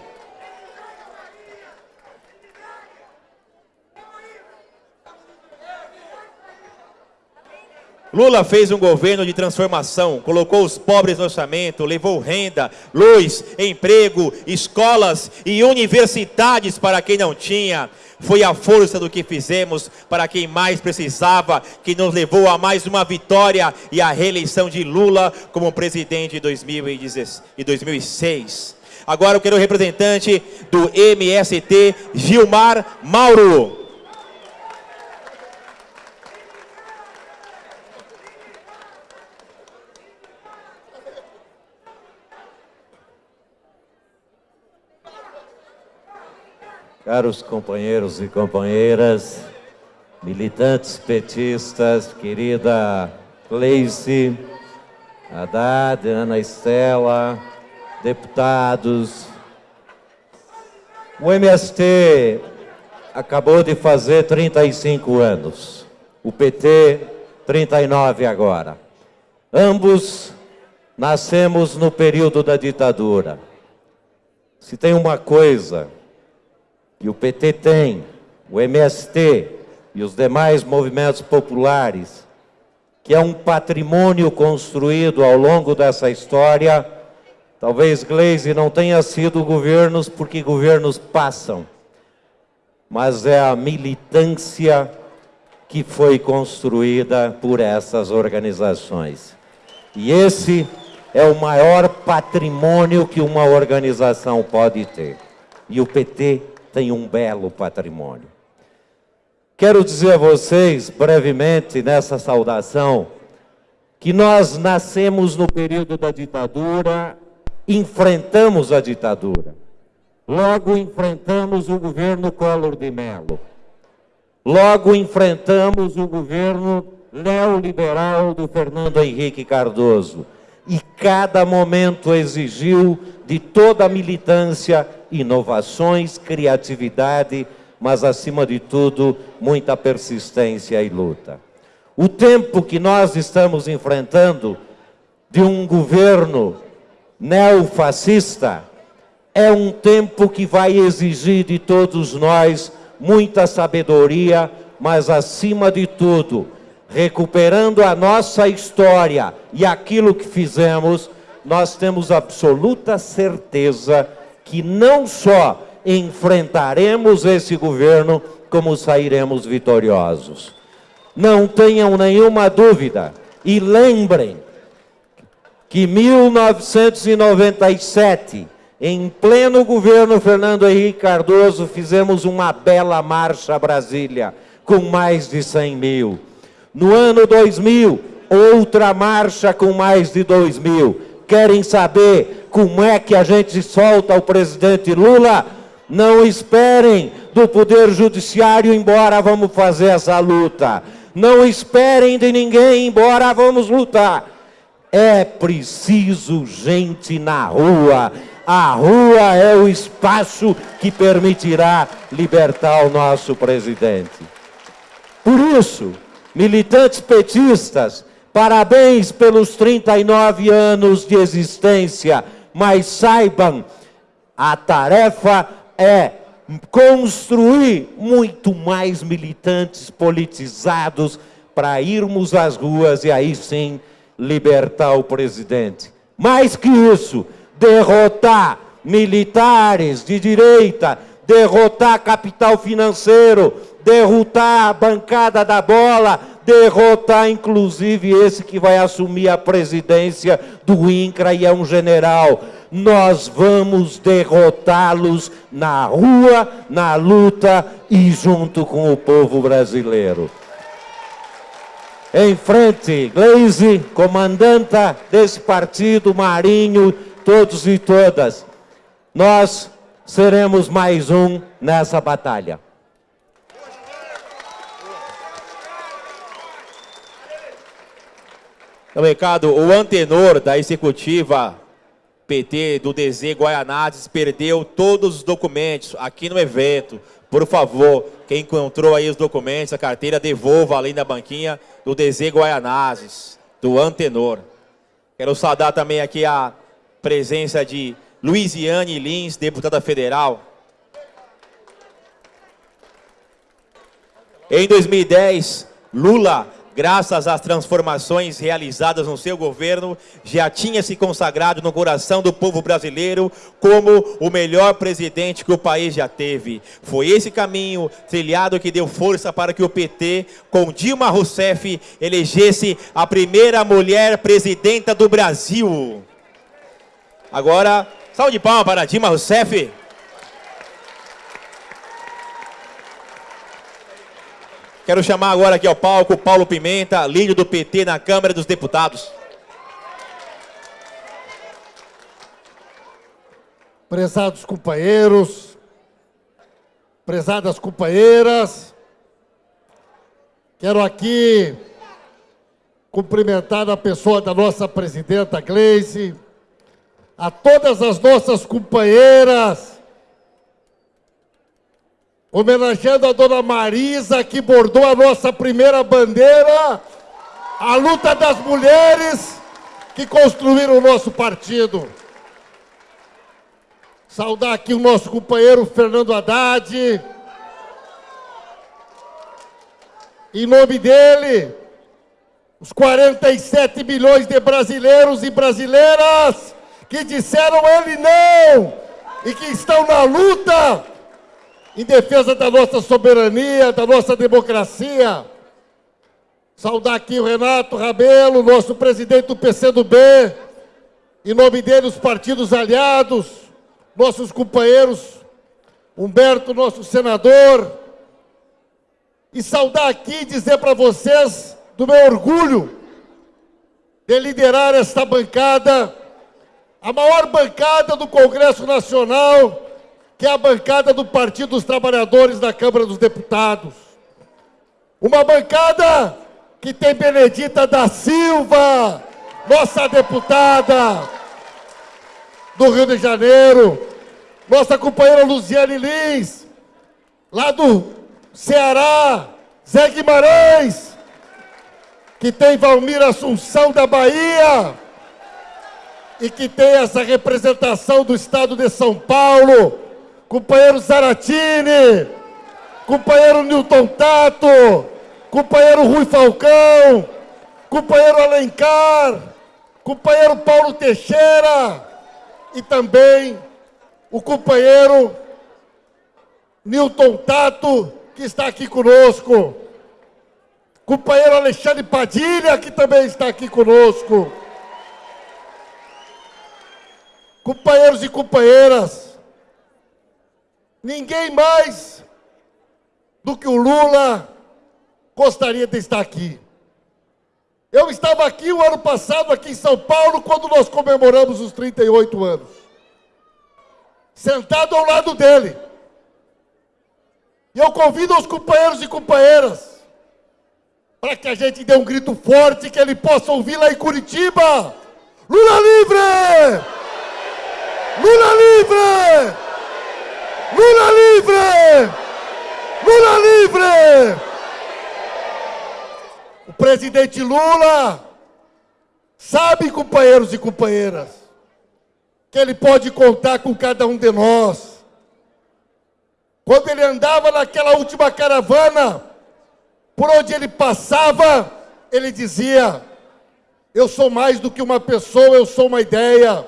Lula fez um governo de transformação, colocou os pobres no orçamento, levou renda, luz, emprego, escolas e universidades para quem não tinha. Foi a força do que fizemos para quem mais precisava, que nos levou a mais uma vitória e a reeleição de Lula como presidente em 2006. Agora eu quero o representante do MST, Gilmar Mauro. Caros companheiros e companheiras, militantes petistas, querida Gleice, Haddad, Ana Estela, deputados, o MST acabou de fazer 35 anos, o PT 39 agora. Ambos nascemos no período da ditadura. Se tem uma coisa que o PT tem, o MST e os demais movimentos populares, que é um patrimônio construído ao longo dessa história. Talvez Gleisi não tenha sido governos porque governos passam, mas é a militância que foi construída por essas organizações. E esse é o maior patrimônio que uma organização pode ter. E o PT tem um belo patrimônio. Quero dizer a vocês, brevemente, nessa saudação, que nós nascemos no período da ditadura, enfrentamos a ditadura. Logo enfrentamos o governo Collor de Mello. Logo enfrentamos o governo neoliberal do Fernando Henrique Cardoso. E cada momento exigiu de toda a militância inovações, criatividade, mas acima de tudo, muita persistência e luta. O tempo que nós estamos enfrentando de um governo neofascista é um tempo que vai exigir de todos nós muita sabedoria, mas acima de tudo, recuperando a nossa história e aquilo que fizemos, nós temos absoluta certeza que não só enfrentaremos esse governo, como sairemos vitoriosos. Não tenham nenhuma dúvida. E lembrem que 1997 em pleno governo Fernando Henrique Cardoso, fizemos uma bela marcha Brasília, com mais de 100 mil. No ano 2000, outra marcha com mais de 2 mil. Querem saber como é que a gente solta o presidente Lula? Não esperem do Poder Judiciário, embora vamos fazer essa luta. Não esperem de ninguém, embora vamos lutar. É preciso gente na rua a rua é o espaço que permitirá libertar o nosso presidente. Por isso, militantes petistas, parabéns pelos 39 anos de existência, mas saibam, a tarefa é construir muito mais militantes politizados para irmos às ruas e aí sim libertar o presidente. Mais que isso, derrotar militares de direita, derrotar capital financeiro, derrotar a bancada da bola, derrotar inclusive esse que vai assumir a presidência do INCRA e é um general. Nós vamos derrotá-los na rua, na luta e junto com o povo brasileiro. Em frente, Gleise, comandanta desse partido, Marinho, todos e todas, nós seremos mais um nessa batalha. Então, recado, o antenor da executiva PT do DZ Guaianazes perdeu todos os documentos aqui no evento. Por favor, quem encontrou aí os documentos, a carteira, devolva ali na banquinha do DZ Guaianazes, do antenor. Quero saudar também aqui a presença de Luiziane Lins, deputada federal. Em 2010, Lula, graças às transformações realizadas no seu governo, já tinha se consagrado no coração do povo brasileiro como o melhor presidente que o país já teve. Foi esse caminho trilhado que deu força para que o PT, com Dilma Rousseff, elegesse a primeira mulher presidenta do Brasil. Agora, salve de palmas para Dilma Rousseff. Quero chamar agora aqui ao palco Paulo Pimenta, líder do PT na Câmara dos Deputados. Prezados companheiros, prezadas companheiras, quero aqui cumprimentar a pessoa da nossa presidenta Gleisi, a todas as nossas companheiras, homenageando a dona Marisa, que bordou a nossa primeira bandeira, a luta das mulheres que construíram o nosso partido. Saudar aqui o nosso companheiro Fernando Haddad. Em nome dele, os 47 milhões de brasileiros e brasileiras que disseram ele não e que estão na luta em defesa da nossa soberania, da nossa democracia. Saudar aqui o Renato Rabelo, nosso presidente do PCdoB, em nome dele os partidos aliados, nossos companheiros, Humberto, nosso senador, e saudar aqui e dizer para vocês do meu orgulho de liderar esta bancada, a maior bancada do Congresso Nacional, que é a bancada do Partido dos Trabalhadores da Câmara dos Deputados. Uma bancada que tem Benedita da Silva, nossa deputada do Rio de Janeiro, nossa companheira Luziane Lins, lá do Ceará, Zé Guimarães, que tem Valmir Assunção da Bahia, e que tem essa representação do Estado de São Paulo, companheiro Zaratini, companheiro Newton Tato, companheiro Rui Falcão, companheiro Alencar, companheiro Paulo Teixeira e também o companheiro Newton Tato, que está aqui conosco. Companheiro Alexandre Padilha, que também está aqui conosco. Companheiros e companheiras, ninguém mais do que o Lula gostaria de estar aqui. Eu estava aqui o ano passado, aqui em São Paulo, quando nós comemoramos os 38 anos. Sentado ao lado dele. E eu convido os companheiros e companheiras para que a gente dê um grito forte que ele possa ouvir lá em Curitiba. Lula livre! Lula livre! Lula livre! Lula livre! O presidente Lula sabe, companheiros e companheiras, que ele pode contar com cada um de nós. Quando ele andava naquela última caravana, por onde ele passava, ele dizia: Eu sou mais do que uma pessoa, eu sou uma ideia.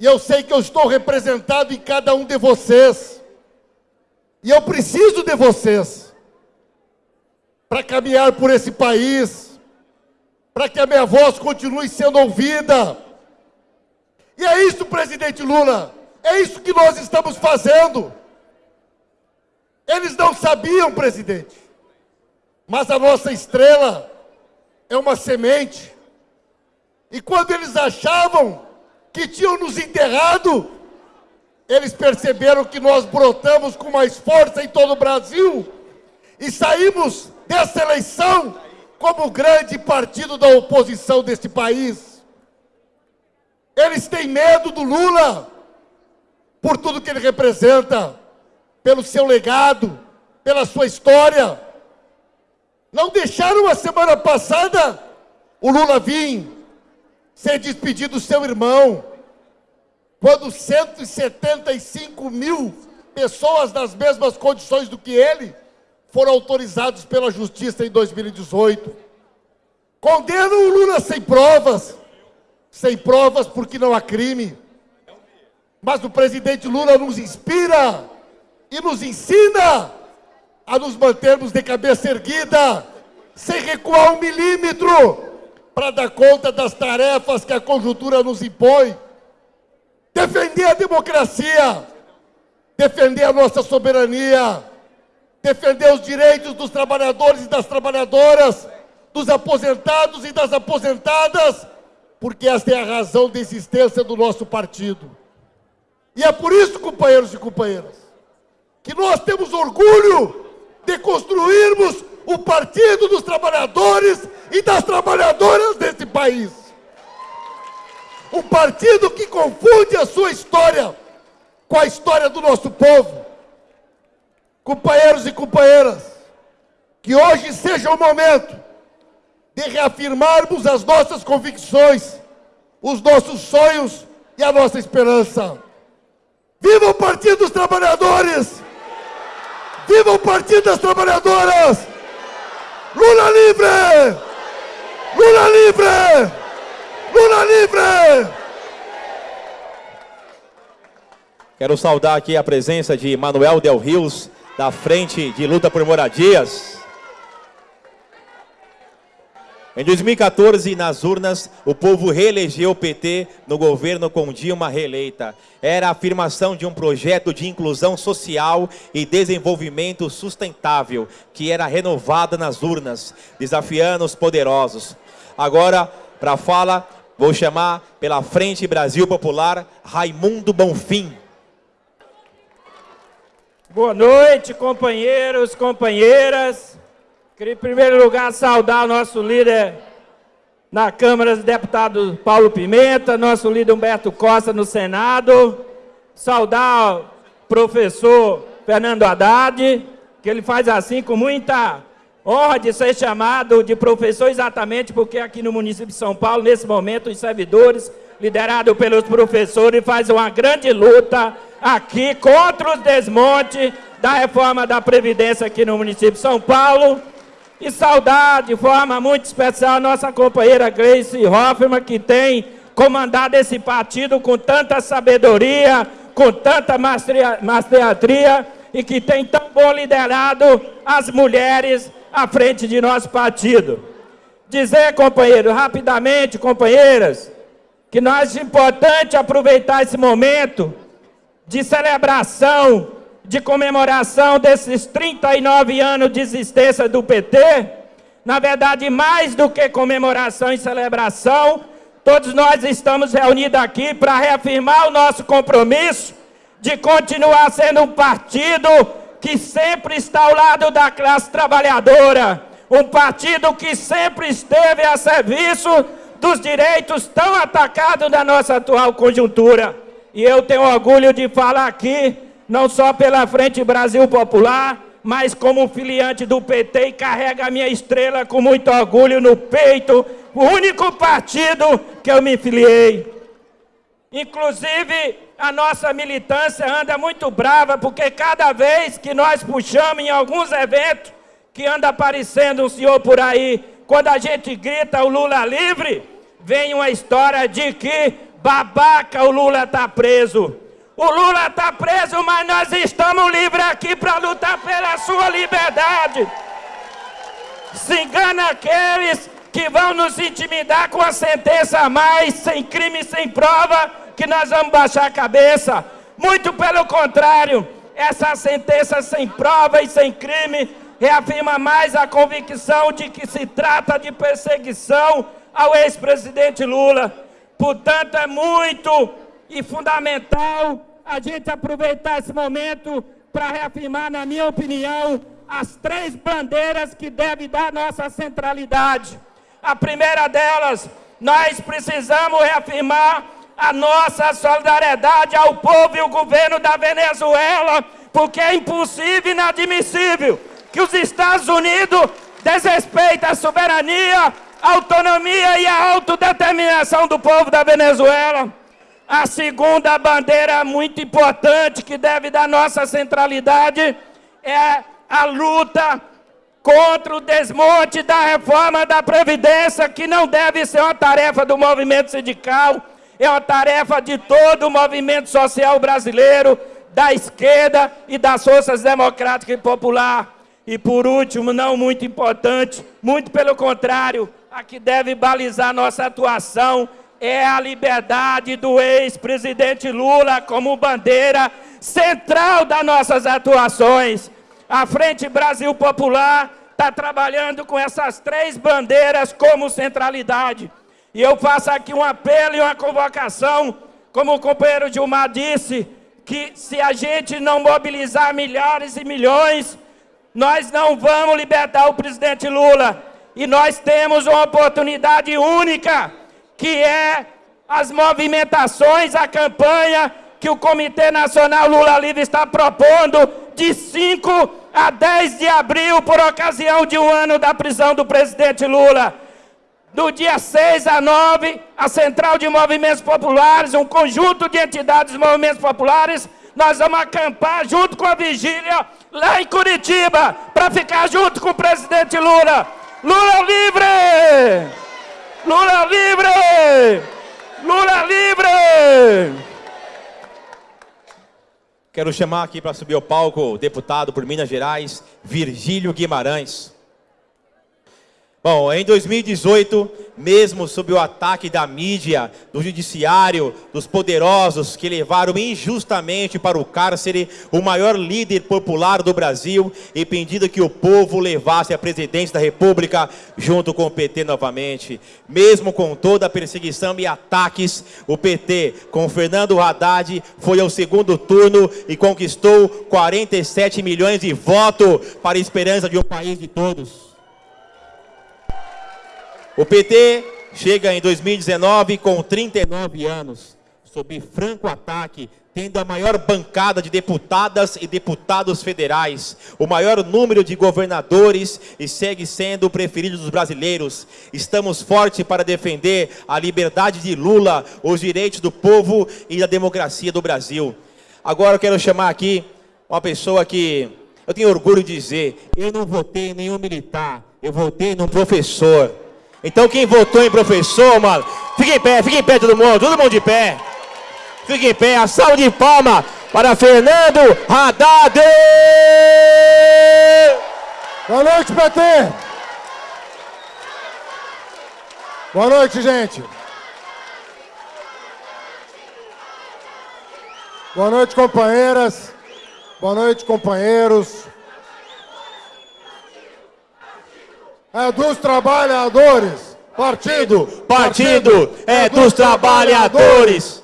E eu sei que eu estou representado em cada um de vocês. E eu preciso de vocês para caminhar por esse país, para que a minha voz continue sendo ouvida. E é isso, presidente Lula, é isso que nós estamos fazendo. Eles não sabiam, presidente, mas a nossa estrela é uma semente. E quando eles achavam que tinham nos enterrado, eles perceberam que nós brotamos com mais força em todo o Brasil e saímos dessa eleição como o grande partido da oposição deste país. Eles têm medo do Lula por tudo que ele representa, pelo seu legado, pela sua história. Não deixaram a semana passada o Lula vir ser despedido do seu irmão, quando 175 mil pessoas nas mesmas condições do que ele foram autorizados pela justiça em 2018. Condenam o Lula sem provas, sem provas porque não há crime. Mas o presidente Lula nos inspira e nos ensina a nos mantermos de cabeça erguida, sem recuar um milímetro, para dar conta das tarefas que a conjuntura nos impõe. Defender a democracia, defender a nossa soberania, defender os direitos dos trabalhadores e das trabalhadoras, dos aposentados e das aposentadas, porque esta é a razão da existência do nosso partido. E é por isso, companheiros e companheiras, que nós temos orgulho de construirmos o Partido dos Trabalhadores e das Trabalhadoras desse país. Um partido que confunde a sua história com a história do nosso povo companheiros e companheiras, que hoje seja o momento de reafirmarmos as nossas convicções, os nossos sonhos e a nossa esperança. Viva o Partido dos Trabalhadores! Viva o Partido das Trabalhadoras! Lula livre! Lula livre! Lula livre! Quero saudar aqui a presença de Manuel Del Rios, da Frente de Luta por Moradias. Em 2014, nas urnas, o povo reelegeu o PT no governo com Dilma reeleita. Era a afirmação de um projeto de inclusão social e desenvolvimento sustentável, que era renovada nas urnas, desafiando os poderosos. Agora, para a fala, vou chamar pela Frente Brasil Popular, Raimundo Bonfim. Boa noite, companheiros, companheiras. Queria, em primeiro lugar, saudar o nosso líder na Câmara dos Deputados, Paulo Pimenta, nosso líder Humberto Costa no Senado. Saudar o professor Fernando Haddad, que ele faz assim com muita honra de ser chamado de professor exatamente porque aqui no município de São Paulo, nesse momento, os servidores, liderados pelos professores, fazem uma grande luta aqui contra os desmontes da reforma da Previdência aqui no município de São Paulo. E saudar de forma muito especial a nossa companheira Gleice Hoffmann, que tem comandado esse partido com tanta sabedoria, com tanta maestria e que tem tão bom liderado as mulheres à frente de nosso partido. Dizer, companheiro, rapidamente, companheiras, que nós é importante aproveitar esse momento de celebração, de comemoração desses 39 anos de existência do PT, na verdade, mais do que comemoração e celebração, todos nós estamos reunidos aqui para reafirmar o nosso compromisso de continuar sendo um partido que sempre está ao lado da classe trabalhadora, um partido que sempre esteve a serviço dos direitos tão atacados da nossa atual conjuntura. E eu tenho orgulho de falar aqui, não só pela Frente Brasil Popular, mas como filiante do PT e carrega a minha estrela com muito orgulho no peito, o único partido que eu me filiei. Inclusive, a nossa militância anda muito brava, porque cada vez que nós puxamos em alguns eventos, que anda aparecendo um senhor por aí, quando a gente grita o Lula livre, vem uma história de que Babaca, o Lula está preso. O Lula está preso, mas nós estamos livres aqui para lutar pela sua liberdade. Se engana aqueles que vão nos intimidar com a sentença a mais, sem crime, sem prova, que nós vamos baixar a cabeça. Muito pelo contrário, essa sentença sem prova e sem crime reafirma mais a convicção de que se trata de perseguição ao ex-presidente Lula. Portanto, é muito e fundamental a gente aproveitar esse momento para reafirmar, na minha opinião, as três bandeiras que devem dar nossa centralidade. A primeira delas, nós precisamos reafirmar a nossa solidariedade ao povo e ao governo da Venezuela, porque é impossível e inadmissível que os Estados Unidos desrespeitem a soberania a autonomia e a autodeterminação do povo da Venezuela. A segunda bandeira muito importante que deve dar nossa centralidade é a luta contra o desmonte da reforma da Previdência, que não deve ser uma tarefa do movimento sindical, é uma tarefa de todo o movimento social brasileiro, da esquerda e das forças democráticas e popular. E por último, não muito importante, muito pelo contrário, a que deve balizar nossa atuação é a liberdade do ex-presidente Lula como bandeira central das nossas atuações. A Frente Brasil Popular está trabalhando com essas três bandeiras como centralidade. E eu faço aqui um apelo e uma convocação, como o companheiro Gilmar disse, que se a gente não mobilizar milhares e milhões, nós não vamos libertar o presidente Lula. E nós temos uma oportunidade única, que é as movimentações, a campanha que o Comitê Nacional Lula Livre está propondo de 5 a 10 de abril, por ocasião de um ano da prisão do presidente Lula. Do dia 6 a 9, a Central de Movimentos Populares, um conjunto de entidades de movimentos populares, nós vamos acampar junto com a vigília lá em Curitiba, para ficar junto com o presidente Lula. Lula livre! Lula livre! Lula livre! Quero chamar aqui para subir ao palco o deputado por Minas Gerais, Virgílio Guimarães. Bom, em 2018, mesmo sob o ataque da mídia, do judiciário, dos poderosos que levaram injustamente para o cárcere o maior líder popular do Brasil e pedindo que o povo levasse a presidência da República junto com o PT novamente. Mesmo com toda a perseguição e ataques, o PT, com Fernando Haddad, foi ao segundo turno e conquistou 47 milhões de votos para a esperança de um país de todos. O PT chega em 2019 com 39 anos, sob franco ataque, tendo a maior bancada de deputadas e deputados federais, o maior número de governadores e segue sendo o preferido dos brasileiros. Estamos fortes para defender a liberdade de Lula, os direitos do povo e a democracia do Brasil. Agora eu quero chamar aqui uma pessoa que eu tenho orgulho de dizer, eu não votei em nenhum militar, eu votei num professor. Então quem votou em professor, mano, fique em pé, fique em pé todo mundo, todo mundo de pé. Fique em pé, a salva de palma para Fernando Haddad. Boa noite, PT. Boa noite, gente. Boa noite, companheiras. Boa noite, companheiros. É dos trabalhadores. Partido. Partido é dos trabalhadores.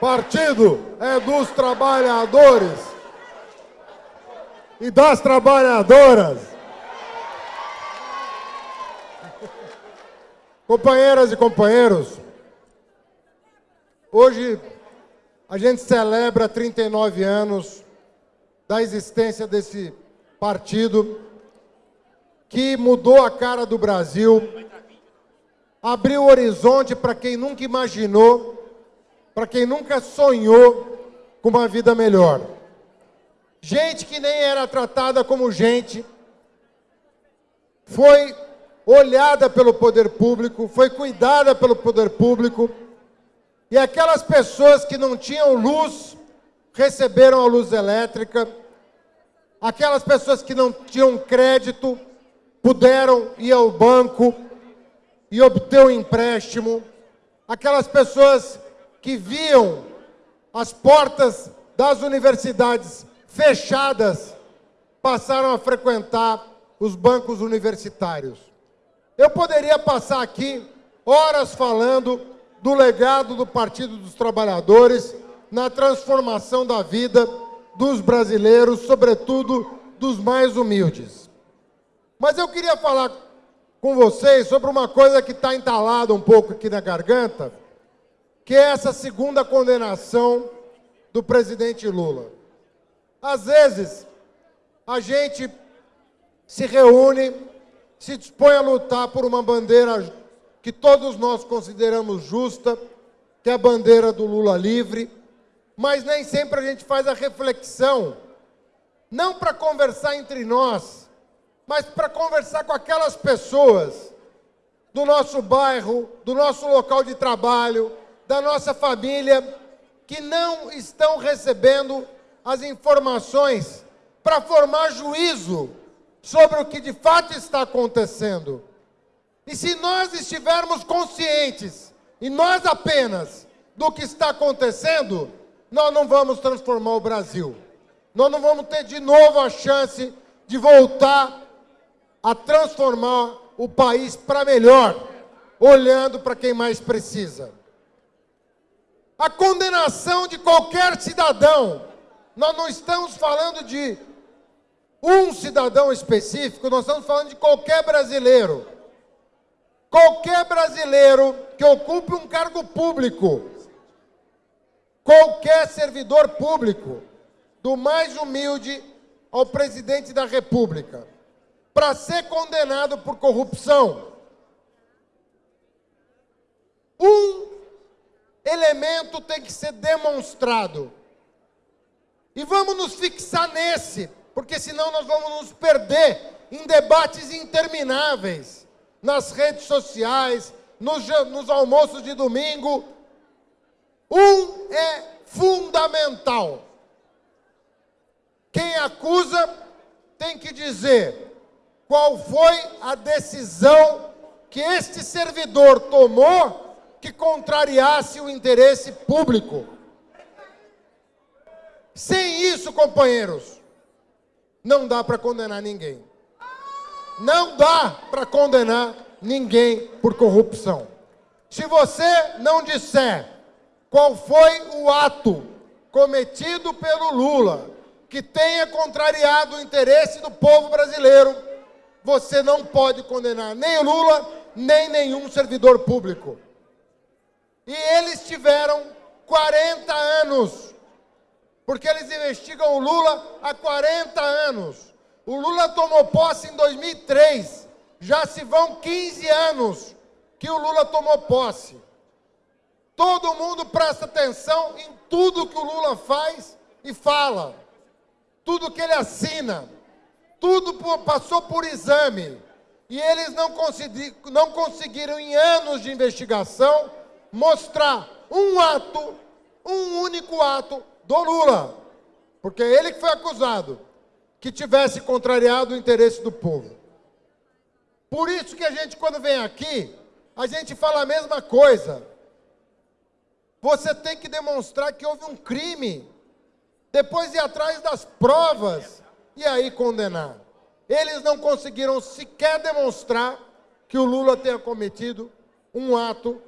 Partido é dos trabalhadores. E das trabalhadoras. Companheiras e companheiros, hoje a gente celebra 39 anos da existência desse partido que mudou a cara do Brasil, abriu o horizonte para quem nunca imaginou, para quem nunca sonhou com uma vida melhor. Gente que nem era tratada como gente, foi olhada pelo poder público, foi cuidada pelo poder público, e aquelas pessoas que não tinham luz receberam a luz elétrica, aquelas pessoas que não tinham crédito puderam ir ao banco e obter um empréstimo, aquelas pessoas que viam as portas das universidades fechadas passaram a frequentar os bancos universitários. Eu poderia passar aqui horas falando do legado do Partido dos Trabalhadores na transformação da vida dos brasileiros, sobretudo dos mais humildes. Mas eu queria falar com vocês sobre uma coisa que está entalada um pouco aqui na garganta, que é essa segunda condenação do presidente Lula. Às vezes, a gente se reúne, se dispõe a lutar por uma bandeira que todos nós consideramos justa, que é a bandeira do Lula livre, mas nem sempre a gente faz a reflexão, não para conversar entre nós, mas para conversar com aquelas pessoas do nosso bairro, do nosso local de trabalho, da nossa família, que não estão recebendo as informações para formar juízo sobre o que de fato está acontecendo. E se nós estivermos conscientes, e nós apenas, do que está acontecendo, nós não vamos transformar o Brasil. Nós não vamos ter de novo a chance de voltar a transformar o país para melhor, olhando para quem mais precisa. A condenação de qualquer cidadão, nós não estamos falando de um cidadão específico, nós estamos falando de qualquer brasileiro. Qualquer brasileiro que ocupe um cargo público, qualquer servidor público, do mais humilde ao presidente da República para ser condenado por corrupção. Um elemento tem que ser demonstrado. E vamos nos fixar nesse, porque senão nós vamos nos perder em debates intermináveis nas redes sociais, nos, nos almoços de domingo. Um é fundamental. Quem acusa tem que dizer qual foi a decisão que este servidor tomou que contrariasse o interesse público. Sem isso, companheiros, não dá para condenar ninguém. Não dá para condenar ninguém por corrupção. Se você não disser qual foi o ato cometido pelo Lula que tenha contrariado o interesse do povo brasileiro, você não pode condenar nem o Lula, nem nenhum servidor público. E eles tiveram 40 anos, porque eles investigam o Lula há 40 anos. O Lula tomou posse em 2003, já se vão 15 anos que o Lula tomou posse. Todo mundo presta atenção em tudo que o Lula faz e fala, tudo que ele assina, tudo passou por exame. E eles não, não conseguiram, em anos de investigação, mostrar um ato, um único ato do Lula. Porque é ele que foi acusado, que tivesse contrariado o interesse do povo. Por isso que a gente, quando vem aqui, a gente fala a mesma coisa. Você tem que demonstrar que houve um crime, depois ir atrás das provas e aí condenar. Eles não conseguiram sequer demonstrar que o Lula tenha cometido um ato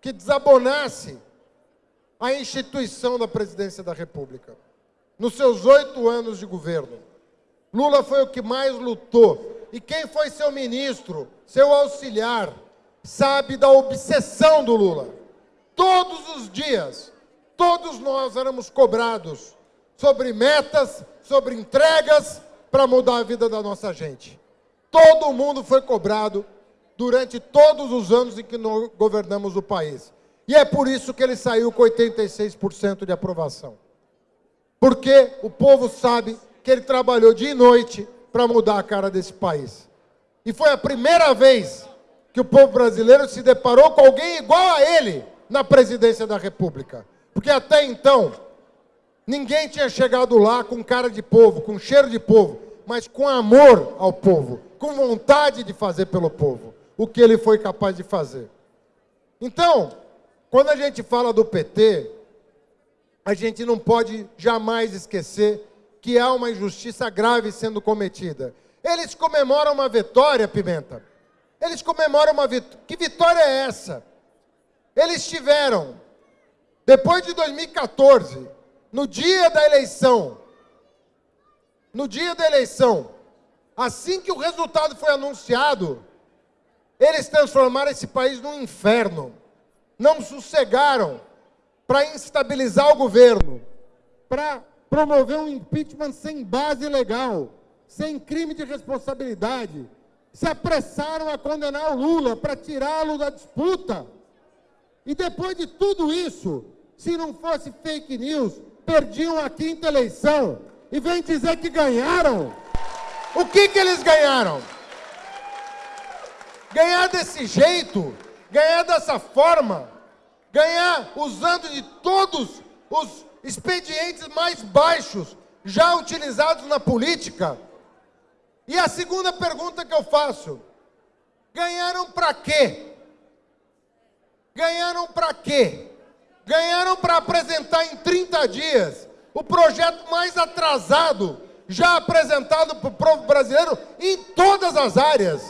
que desabonasse a instituição da presidência da República. Nos seus oito anos de governo, Lula foi o que mais lutou. E quem foi seu ministro, seu auxiliar, sabe da obsessão do Lula. Todos os dias, todos nós éramos cobrados sobre metas, sobre entregas para mudar a vida da nossa gente. Todo mundo foi cobrado durante todos os anos em que nós governamos o país. E é por isso que ele saiu com 86% de aprovação. Porque o povo sabe que ele trabalhou dia e noite para mudar a cara desse país. E foi a primeira vez que o povo brasileiro se deparou com alguém igual a ele na presidência da República. Porque até então, ninguém tinha chegado lá com cara de povo, com cheiro de povo, mas com amor ao povo, com vontade de fazer pelo povo, o que ele foi capaz de fazer. Então, quando a gente fala do PT, a gente não pode jamais esquecer que há uma injustiça grave sendo cometida. Eles comemoram uma vitória, Pimenta. Eles comemoram uma vitória. Que vitória é essa? Eles tiveram, depois de 2014, no dia da eleição, no dia da eleição, assim que o resultado foi anunciado, eles transformaram esse país num inferno. Não sossegaram para instabilizar o governo, para promover um impeachment sem base legal, sem crime de responsabilidade. Se apressaram a condenar o Lula para tirá-lo da disputa. E depois de tudo isso, se não fosse fake news, perdiam a quinta eleição e vem dizer que ganharam. O que, que eles ganharam? Ganhar desse jeito, ganhar dessa forma, ganhar usando de todos os expedientes mais baixos já utilizados na política. E a segunda pergunta que eu faço: ganharam para quê? Ganharam para quê? Ganharam para apresentar em 30 dias o projeto mais atrasado já apresentado para o povo brasileiro em todas as áreas.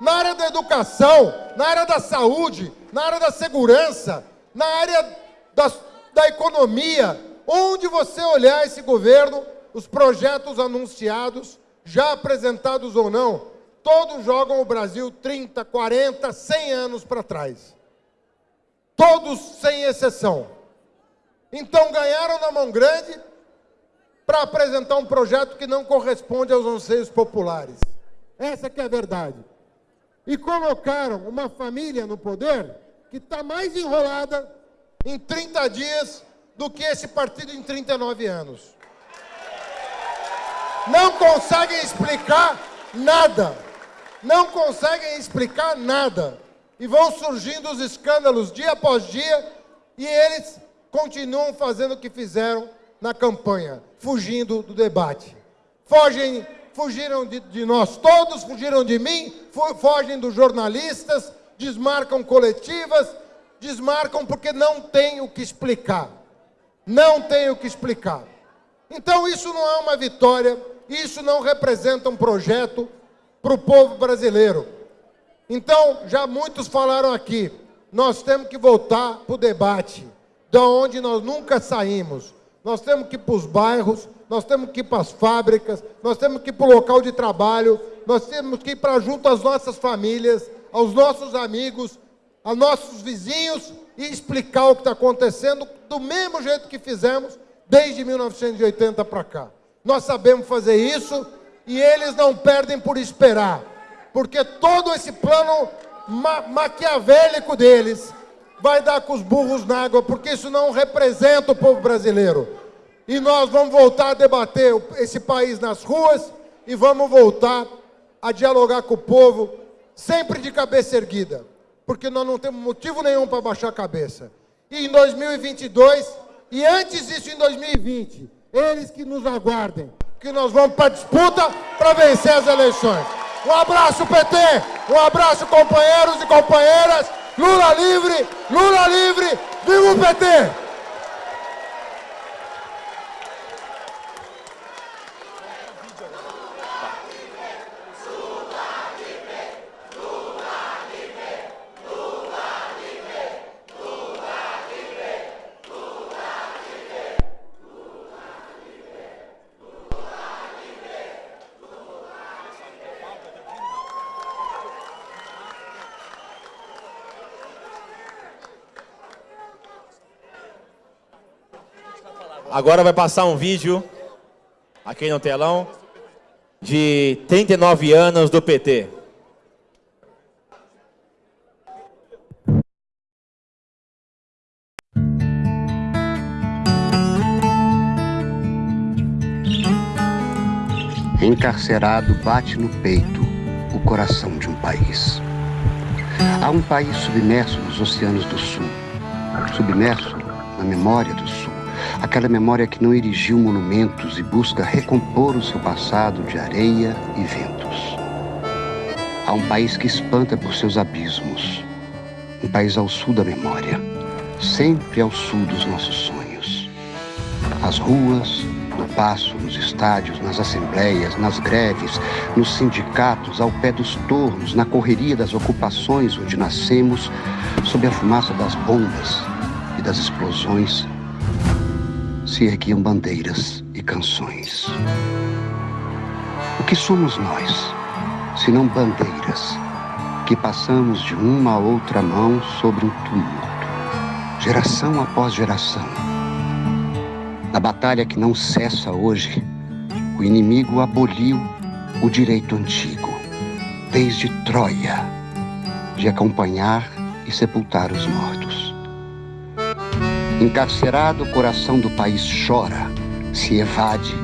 Na área da educação, na área da saúde, na área da segurança, na área da, da economia. Onde você olhar esse governo, os projetos anunciados, já apresentados ou não, todos jogam o Brasil 30, 40, 100 anos para trás. Todos sem exceção. Então ganharam na mão grande para apresentar um projeto que não corresponde aos anseios populares. Essa que é a verdade. E colocaram uma família no poder que está mais enrolada em 30 dias do que esse partido em 39 anos. Não conseguem explicar nada. Não conseguem explicar nada. E vão surgindo os escândalos dia após dia, e eles continuam fazendo o que fizeram na campanha, fugindo do debate. Fogem, fugiram de, de nós todos, fugiram de mim, fogem dos jornalistas, desmarcam coletivas, desmarcam porque não tem o que explicar. Não tem o que explicar. Então isso não é uma vitória, isso não representa um projeto para o povo brasileiro. Então, já muitos falaram aqui, nós temos que voltar para o debate, da onde nós nunca saímos. Nós temos que ir para os bairros, nós temos que ir para as fábricas, nós temos que ir para o local de trabalho, nós temos que ir para junto às nossas famílias, aos nossos amigos, aos nossos vizinhos e explicar o que está acontecendo do mesmo jeito que fizemos desde 1980 para cá. Nós sabemos fazer isso e eles não perdem por esperar, porque todo esse plano ma maquiavélico deles vai dar com os burros na água, porque isso não representa o povo brasileiro. E nós vamos voltar a debater esse país nas ruas e vamos voltar a dialogar com o povo, sempre de cabeça erguida, porque nós não temos motivo nenhum para baixar a cabeça. E em 2022, e antes disso em 2020, eles que nos aguardem, que nós vamos para a disputa para vencer as eleições. Um abraço, PT! Um abraço, companheiros e companheiras! Lula livre! Lula livre! Viva o PT! Agora vai passar um vídeo aqui no telão de 39 anos do PT. Encarcerado bate no peito o coração de um país. Há um país submerso nos oceanos do sul, submerso na memória do sul aquela memória que não erigiu monumentos e busca recompor o seu passado de areia e ventos. Há um país que espanta por seus abismos, um país ao sul da memória, sempre ao sul dos nossos sonhos. As ruas, no passo, nos estádios, nas assembleias, nas greves, nos sindicatos, ao pé dos tornos, na correria das ocupações onde nascemos, sob a fumaça das bombas e das explosões, se erguiam bandeiras e canções. O que somos nós, se não bandeiras, que passamos de uma a outra mão sobre um tumulto, geração após geração? Na batalha que não cessa hoje, o inimigo aboliu o direito antigo, desde Troia, de acompanhar e sepultar os mortos. Encarcerado, o coração do país chora, se evade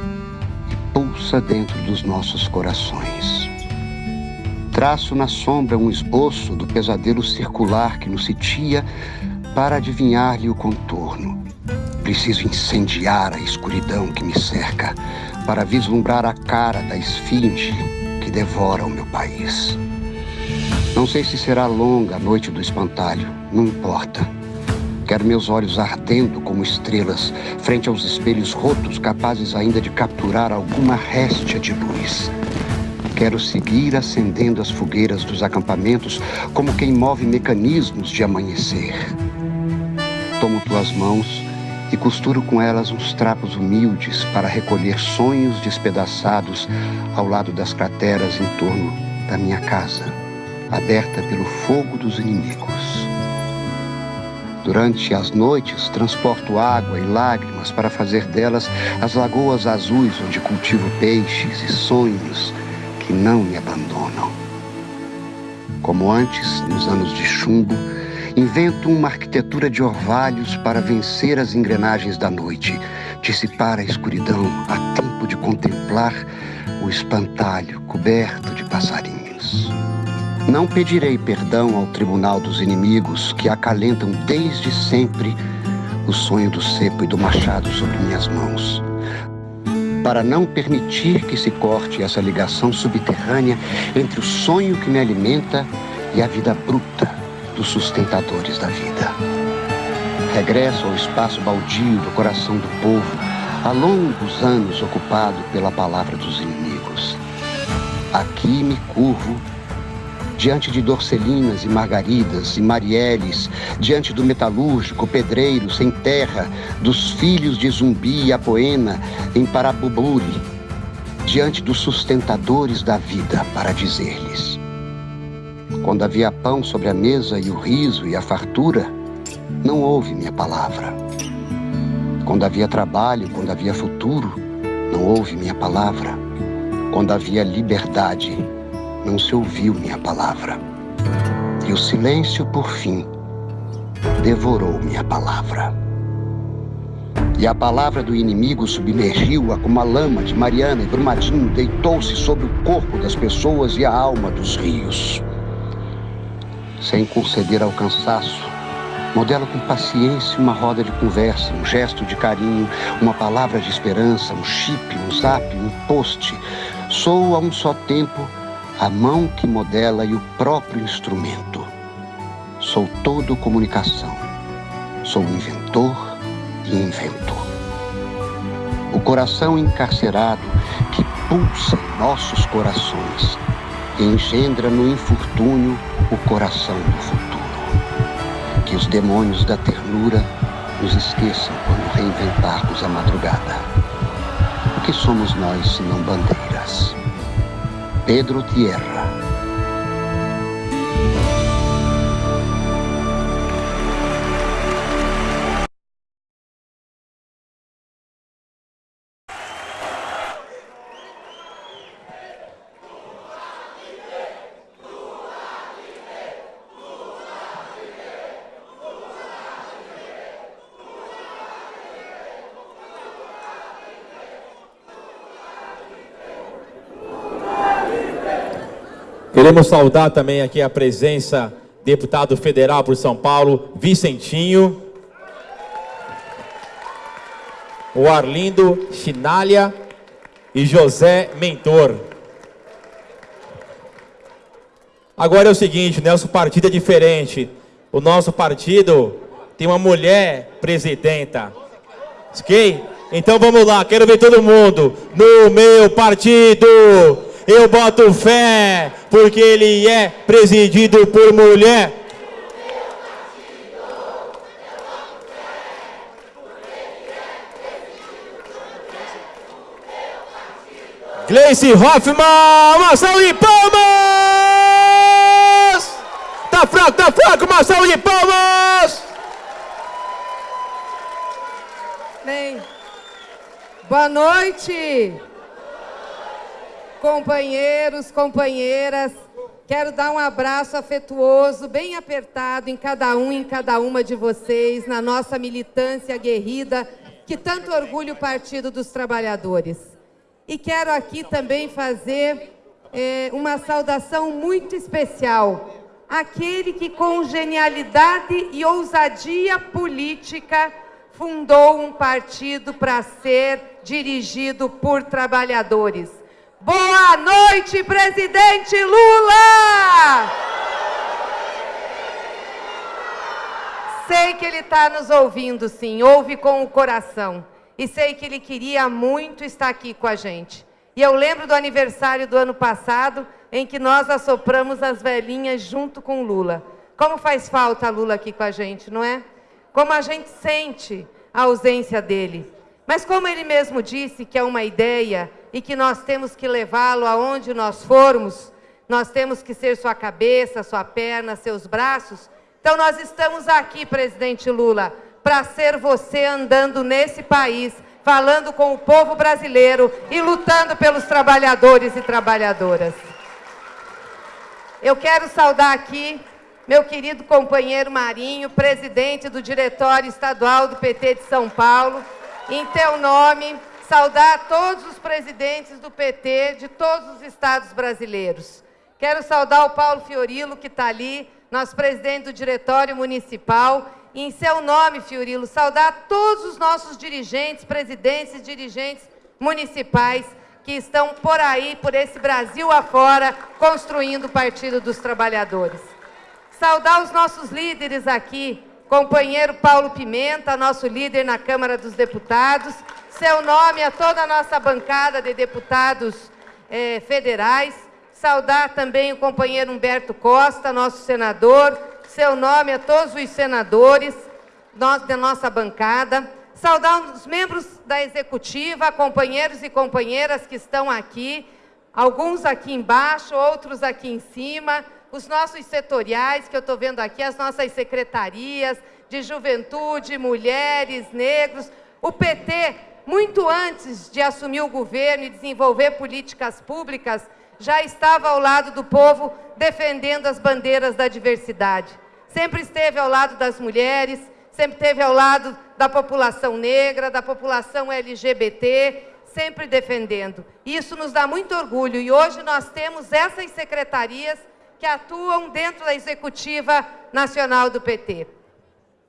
e pulsa dentro dos nossos corações. Traço na sombra um esboço do pesadelo circular que nos sitia para adivinhar-lhe o contorno. Preciso incendiar a escuridão que me cerca para vislumbrar a cara da esfinge que devora o meu país. Não sei se será longa a noite do espantalho, não importa. Quero meus olhos ardendo como estrelas, frente aos espelhos rotos, capazes ainda de capturar alguma réstia de luz. Quero seguir acendendo as fogueiras dos acampamentos como quem move mecanismos de amanhecer. Tomo tuas mãos e costuro com elas uns trapos humildes para recolher sonhos despedaçados ao lado das crateras em torno da minha casa, aberta pelo fogo dos inimigos. Durante as noites, transporto água e lágrimas para fazer delas as lagoas azuis onde cultivo peixes e sonhos que não me abandonam. Como antes, nos anos de chumbo, invento uma arquitetura de orvalhos para vencer as engrenagens da noite, dissipar a escuridão a tempo de contemplar o espantalho coberto de passarinhos. Não pedirei perdão ao tribunal dos inimigos que acalentam desde sempre o sonho do cepo e do machado sobre minhas mãos. Para não permitir que se corte essa ligação subterrânea entre o sonho que me alimenta e a vida bruta dos sustentadores da vida. Regresso ao espaço baldio do coração do povo, há longos anos ocupado pela palavra dos inimigos. Aqui me curvo diante de Dorcelinas e Margaridas e Marielles, diante do metalúrgico, pedreiro, sem terra, dos filhos de Zumbi e Apoena, em Parabuburi, diante dos sustentadores da vida, para dizer-lhes: Quando havia pão sobre a mesa e o riso e a fartura, não houve minha palavra. Quando havia trabalho, quando havia futuro, não houve minha palavra. Quando havia liberdade, não se ouviu minha palavra. E o silêncio, por fim, devorou minha palavra. E a palavra do inimigo submergiu-a como a lama de Mariana e Brumadinho deitou-se sobre o corpo das pessoas e a alma dos rios. Sem conceder ao cansaço, modela com paciência uma roda de conversa, um gesto de carinho, uma palavra de esperança, um chip, um zap, um post. Sou a um só tempo a mão que modela e o próprio instrumento. Sou todo comunicação. Sou inventor e inventor. O coração encarcerado que pulsa em nossos corações e engendra no infortúnio o coração do futuro. Que os demônios da ternura nos esqueçam quando reinventarmos a madrugada. O que somos nós se não bandeiras? Pedro Tierra. Queremos saudar também aqui a presença deputado federal por São Paulo, Vicentinho. O Arlindo Chinalha e José Mentor. Agora é o seguinte, nosso partido é diferente. O nosso partido tem uma mulher presidenta. Ok? Então vamos lá, quero ver todo mundo. No meu partido eu boto fé, porque ele é presidido por mulher. Gleice Hoffmann, uma salva de palmas! Tá fraco, tá fraco, uma salva de palmas! Bem, boa noite companheiros, companheiras. Quero dar um abraço afetuoso, bem apertado em cada um e em cada uma de vocês, na nossa militância aguerrida, que tanto orgulha o Partido dos Trabalhadores. E quero aqui também fazer é, uma saudação muito especial àquele que, com genialidade e ousadia política, fundou um partido para ser dirigido por trabalhadores Boa noite, presidente Lula! Sei que ele está nos ouvindo, sim, ouve com o coração. E sei que ele queria muito estar aqui com a gente. E eu lembro do aniversário do ano passado, em que nós assopramos as velhinhas junto com Lula. Como faz falta Lula aqui com a gente, não é? Como a gente sente a ausência dele. Mas como ele mesmo disse que é uma ideia e que nós temos que levá-lo aonde nós formos, nós temos que ser sua cabeça, sua perna, seus braços. Então nós estamos aqui, presidente Lula, para ser você andando nesse país, falando com o povo brasileiro e lutando pelos trabalhadores e trabalhadoras. Eu quero saudar aqui meu querido companheiro Marinho, presidente do Diretório Estadual do PT de São Paulo, em teu nome, saudar todos os presidentes do PT de todos os estados brasileiros. Quero saudar o Paulo Fiorilo, que está ali, nosso presidente do Diretório Municipal. E em seu nome, Fiorilo, saudar todos os nossos dirigentes, presidentes e dirigentes municipais que estão por aí, por esse Brasil afora, construindo o Partido dos Trabalhadores. Saudar os nossos líderes aqui, companheiro Paulo Pimenta, nosso líder na Câmara dos Deputados, seu nome a toda a nossa bancada de deputados eh, federais, saudar também o companheiro Humberto Costa, nosso senador, seu nome a todos os senadores nós, da nossa bancada, saudar os membros da executiva, companheiros e companheiras que estão aqui, alguns aqui embaixo, outros aqui em cima, os nossos setoriais, que eu estou vendo aqui, as nossas secretarias de juventude, mulheres, negros. O PT, muito antes de assumir o governo e desenvolver políticas públicas, já estava ao lado do povo defendendo as bandeiras da diversidade. Sempre esteve ao lado das mulheres, sempre esteve ao lado da população negra, da população LGBT, sempre defendendo. Isso nos dá muito orgulho e hoje nós temos essas secretarias que atuam dentro da executiva nacional do PT.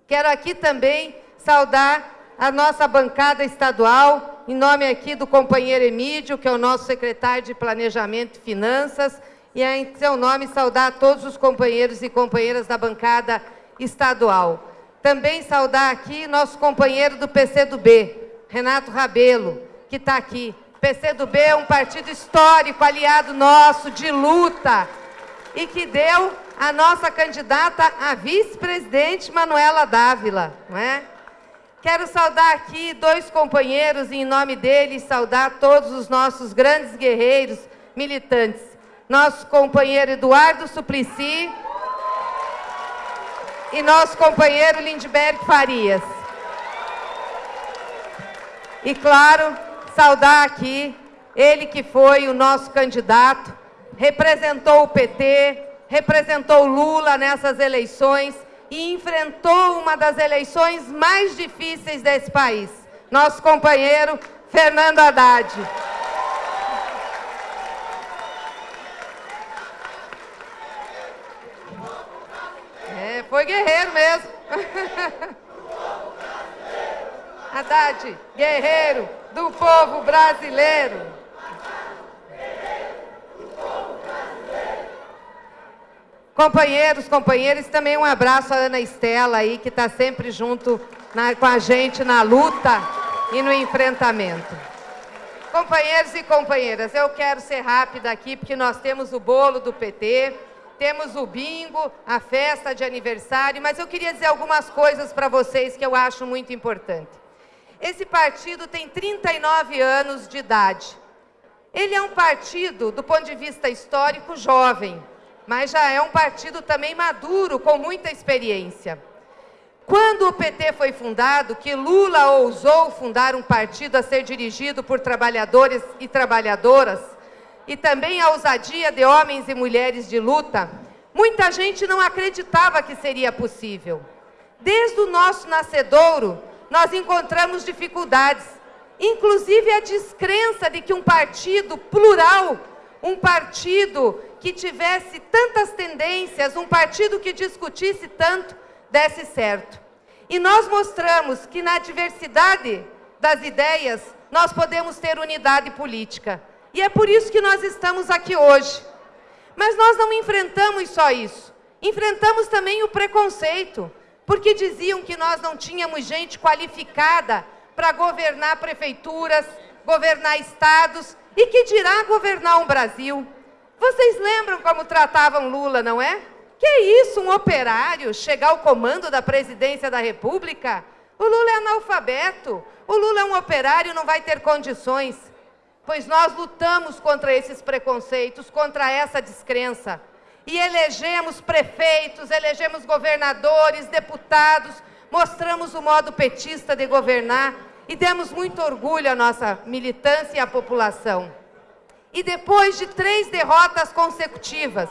Quero aqui também saudar a nossa bancada estadual, em nome aqui do companheiro Emílio, que é o nosso secretário de Planejamento e Finanças, e em seu nome saudar todos os companheiros e companheiras da bancada estadual. Também saudar aqui nosso companheiro do PCdoB, Renato Rabelo, que está aqui. PCdoB é um partido histórico, aliado nosso, de luta, e que deu a nossa candidata a vice-presidente Manuela Dávila, não é? Quero saudar aqui dois companheiros e, em nome deles, saudar todos os nossos grandes guerreiros militantes. Nosso companheiro Eduardo Suplicy e nosso companheiro Lindbergh Farias. E, claro, saudar aqui ele que foi o nosso candidato representou o PT, representou Lula nessas eleições e enfrentou uma das eleições mais difíceis desse país. Nosso companheiro Fernando Haddad. É, foi guerreiro mesmo. [LAUGHS] Haddad, guerreiro do povo brasileiro. Companheiros, companheiras, também um abraço à Ana Estela aí, que está sempre junto na, com a gente na luta e no enfrentamento. Companheiros e companheiras, eu quero ser rápida aqui, porque nós temos o bolo do PT, temos o bingo, a festa de aniversário, mas eu queria dizer algumas coisas para vocês que eu acho muito importante. Esse partido tem 39 anos de idade. Ele é um partido, do ponto de vista histórico, jovem mas já é um partido também maduro, com muita experiência. Quando o PT foi fundado, que Lula ousou fundar um partido a ser dirigido por trabalhadores e trabalhadoras, e também a ousadia de homens e mulheres de luta, muita gente não acreditava que seria possível. Desde o nosso nascedouro, nós encontramos dificuldades, inclusive a descrença de que um partido plural, um partido que tivesse tantas tendências, um partido que discutisse tanto, desse certo. E nós mostramos que na diversidade das ideias, nós podemos ter unidade política. E é por isso que nós estamos aqui hoje. Mas nós não enfrentamos só isso. Enfrentamos também o preconceito, porque diziam que nós não tínhamos gente qualificada para governar prefeituras, governar estados e que dirá governar um Brasil. Vocês lembram como tratavam Lula, não é? Que isso, um operário chegar ao comando da presidência da República? O Lula é analfabeto, o Lula é um operário, não vai ter condições. Pois nós lutamos contra esses preconceitos, contra essa descrença. E elegemos prefeitos, elegemos governadores, deputados, mostramos o modo petista de governar e demos muito orgulho à nossa militância e à população. E depois de três derrotas consecutivas,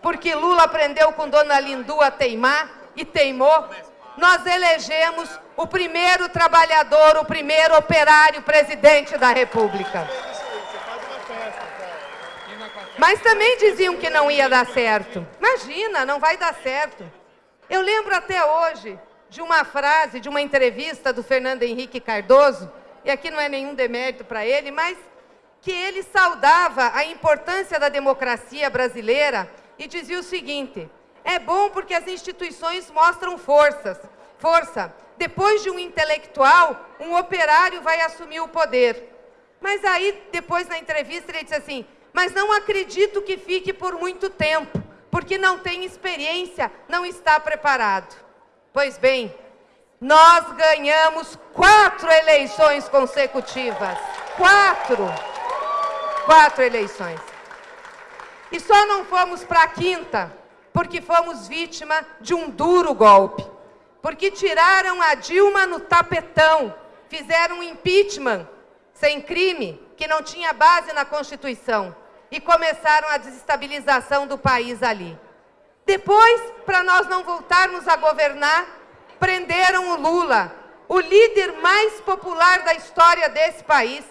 porque Lula aprendeu com Dona Lindu a teimar e teimou, nós elegemos o primeiro trabalhador, o primeiro operário presidente da República. Mas também diziam que não ia dar certo. Imagina, não vai dar certo. Eu lembro até hoje de uma frase, de uma entrevista do Fernando Henrique Cardoso, e aqui não é nenhum demérito para ele, mas que ele saudava a importância da democracia brasileira e dizia o seguinte: é bom porque as instituições mostram forças, força. Depois de um intelectual, um operário vai assumir o poder. Mas aí, depois na entrevista, ele disse assim: mas não acredito que fique por muito tempo, porque não tem experiência, não está preparado. Pois bem, nós ganhamos quatro eleições consecutivas. Quatro. Quatro eleições. E só não fomos para a quinta, porque fomos vítima de um duro golpe. Porque tiraram a Dilma no tapetão, fizeram um impeachment sem crime, que não tinha base na Constituição, e começaram a desestabilização do país ali. Depois, para nós não voltarmos a governar, prenderam o Lula, o líder mais popular da história desse país.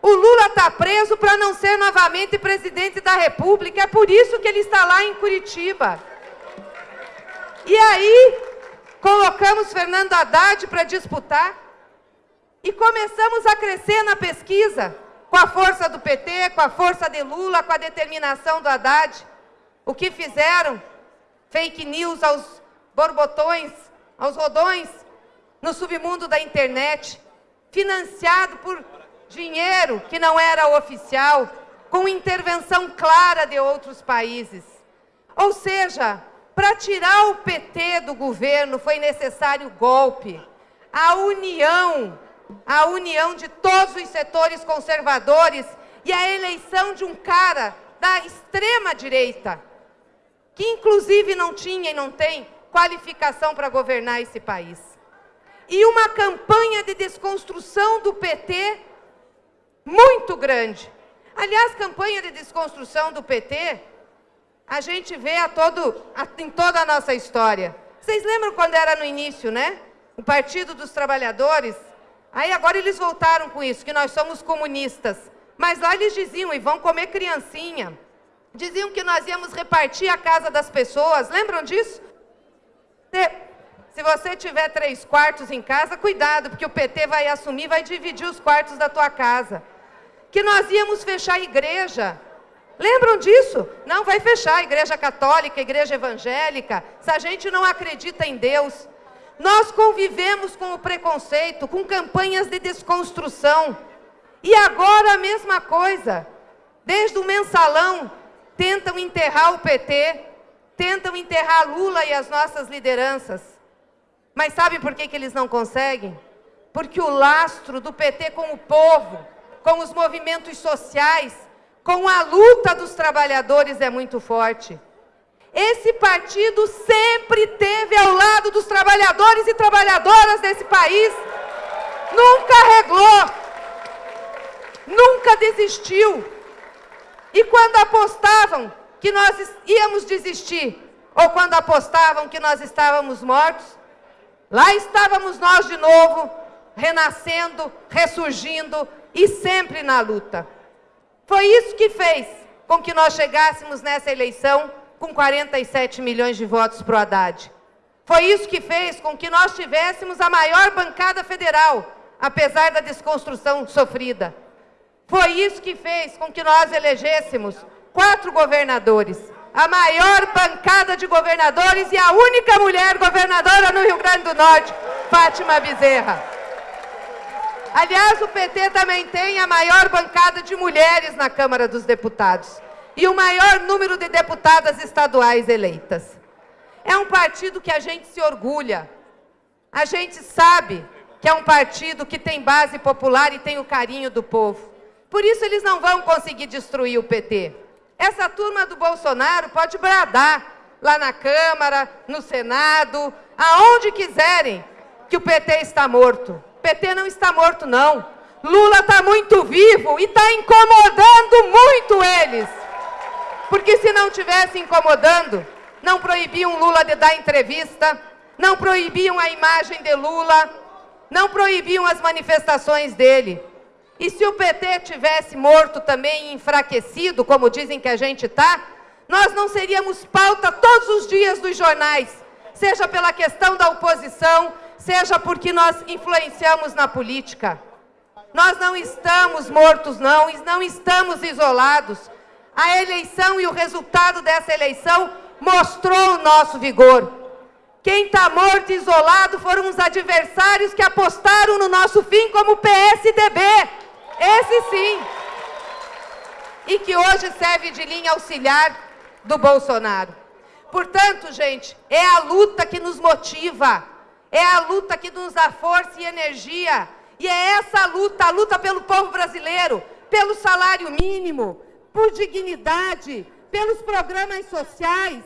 O Lula está preso para não ser novamente presidente da República, é por isso que ele está lá em Curitiba. E aí, colocamos Fernando Haddad para disputar e começamos a crescer na pesquisa, com a força do PT, com a força de Lula, com a determinação do Haddad. O que fizeram? Fake news aos borbotões, aos rodões, no submundo da internet, financiado por dinheiro que não era oficial, com intervenção clara de outros países. Ou seja, para tirar o PT do governo foi necessário golpe. A união, a união de todos os setores conservadores e a eleição de um cara da extrema direita, que inclusive não tinha e não tem qualificação para governar esse país. E uma campanha de desconstrução do PT muito grande. Aliás, campanha de desconstrução do PT, a gente vê a todo, a, em toda a nossa história. Vocês lembram quando era no início, né? O Partido dos Trabalhadores. Aí agora eles voltaram com isso, que nós somos comunistas. Mas lá eles diziam, e vão comer criancinha. Diziam que nós íamos repartir a casa das pessoas. Lembram disso? Se você tiver três quartos em casa, cuidado, porque o PT vai assumir, vai dividir os quartos da tua casa que nós íamos fechar a igreja. Lembram disso? Não vai fechar a igreja católica, a igreja evangélica, se a gente não acredita em Deus. Nós convivemos com o preconceito, com campanhas de desconstrução. E agora a mesma coisa. Desde o mensalão, tentam enterrar o PT, tentam enterrar Lula e as nossas lideranças. Mas sabe por que, que eles não conseguem? Porque o lastro do PT com o povo, com os movimentos sociais, com a luta dos trabalhadores é muito forte. Esse partido sempre teve ao lado dos trabalhadores e trabalhadoras desse país. Nunca reglou, nunca desistiu. E quando apostavam que nós íamos desistir, ou quando apostavam que nós estávamos mortos, lá estávamos nós de novo, renascendo, ressurgindo, e sempre na luta. Foi isso que fez com que nós chegássemos nessa eleição com 47 milhões de votos para o Haddad. Foi isso que fez com que nós tivéssemos a maior bancada federal, apesar da desconstrução sofrida. Foi isso que fez com que nós elegêssemos quatro governadores, a maior bancada de governadores e a única mulher governadora no Rio Grande do Norte, Fátima Bezerra. Aliás, o PT também tem a maior bancada de mulheres na Câmara dos Deputados e o maior número de deputadas estaduais eleitas. É um partido que a gente se orgulha. A gente sabe que é um partido que tem base popular e tem o carinho do povo. Por isso eles não vão conseguir destruir o PT. Essa turma do Bolsonaro pode bradar lá na Câmara, no Senado, aonde quiserem, que o PT está morto. PT não está morto, não. Lula está muito vivo e está incomodando muito eles. Porque se não tivesse incomodando, não proibiam Lula de dar entrevista, não proibiam a imagem de Lula, não proibiam as manifestações dele. E se o PT tivesse morto também enfraquecido, como dizem que a gente está, nós não seríamos pauta todos os dias dos jornais, seja pela questão da oposição, seja porque nós influenciamos na política. Nós não estamos mortos, não, não estamos isolados. A eleição e o resultado dessa eleição mostrou o nosso vigor. Quem está morto e isolado foram os adversários que apostaram no nosso fim como PSDB. Esse sim. E que hoje serve de linha auxiliar do Bolsonaro. Portanto, gente, é a luta que nos motiva, é a luta que nos dá força e energia. E é essa luta, a luta pelo povo brasileiro, pelo salário mínimo, por dignidade, pelos programas sociais.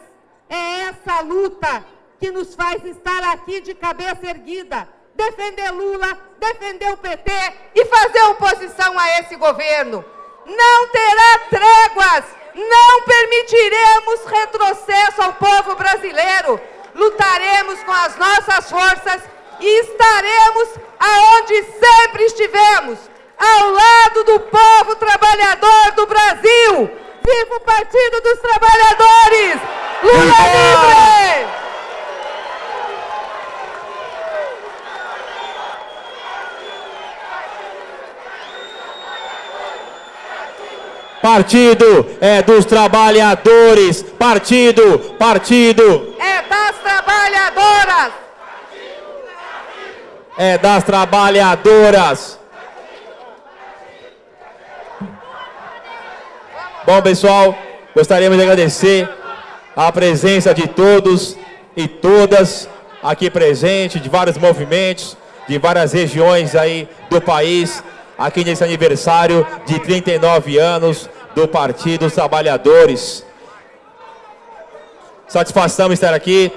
É essa luta que nos faz estar aqui de cabeça erguida, defender Lula, defender o PT e fazer oposição a esse governo. Não terá tréguas, não permitiremos retrocesso ao povo brasileiro. Lutaremos com as nossas forças e estaremos aonde sempre estivemos, ao lado do povo trabalhador do Brasil. Viva o Partido dos Trabalhadores! Lula livre! Partido é dos trabalhadores. Partido, partido. É das trabalhadoras. É das trabalhadoras. Bom, pessoal, gostaríamos de agradecer a presença de todos e todas aqui presentes, de vários movimentos, de várias regiões aí do país aqui nesse aniversário de 39 anos do Partido dos Trabalhadores. Satisfação estar aqui.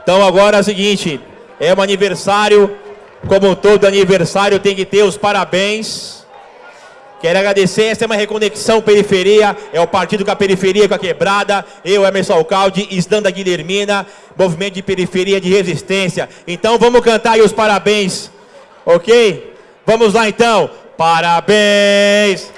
Então agora é o seguinte, é um aniversário, como todo aniversário tem que ter os parabéns. Quero agradecer, essa é uma reconexão periferia, é o partido com a periferia, com a quebrada, eu, Emerson Alcalde, Isdanda Guilhermina, movimento de periferia de resistência. Então vamos cantar aí os parabéns, ok? Vamos lá então. Parabéns!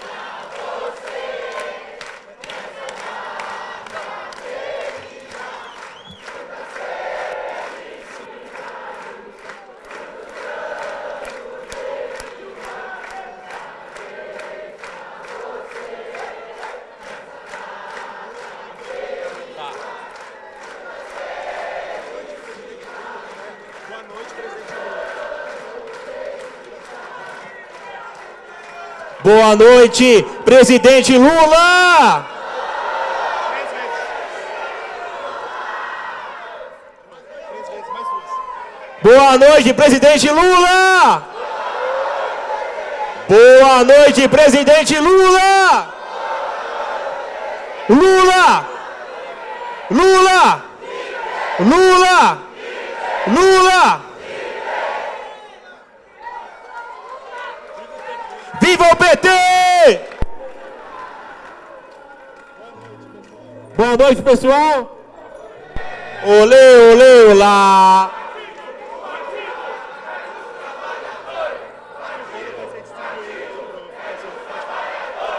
Boa noite, presidente Lula! Boa noite, presidente Lula! Boa noite, presidente Lula! Lula! Lula! Lula! Lula! Viva o PT! Boa noite, pessoal. Olê, olê, olá.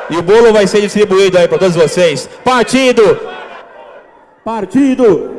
E o bolo vai ser distribuído aí para todos vocês. Partido! Partido! Partido.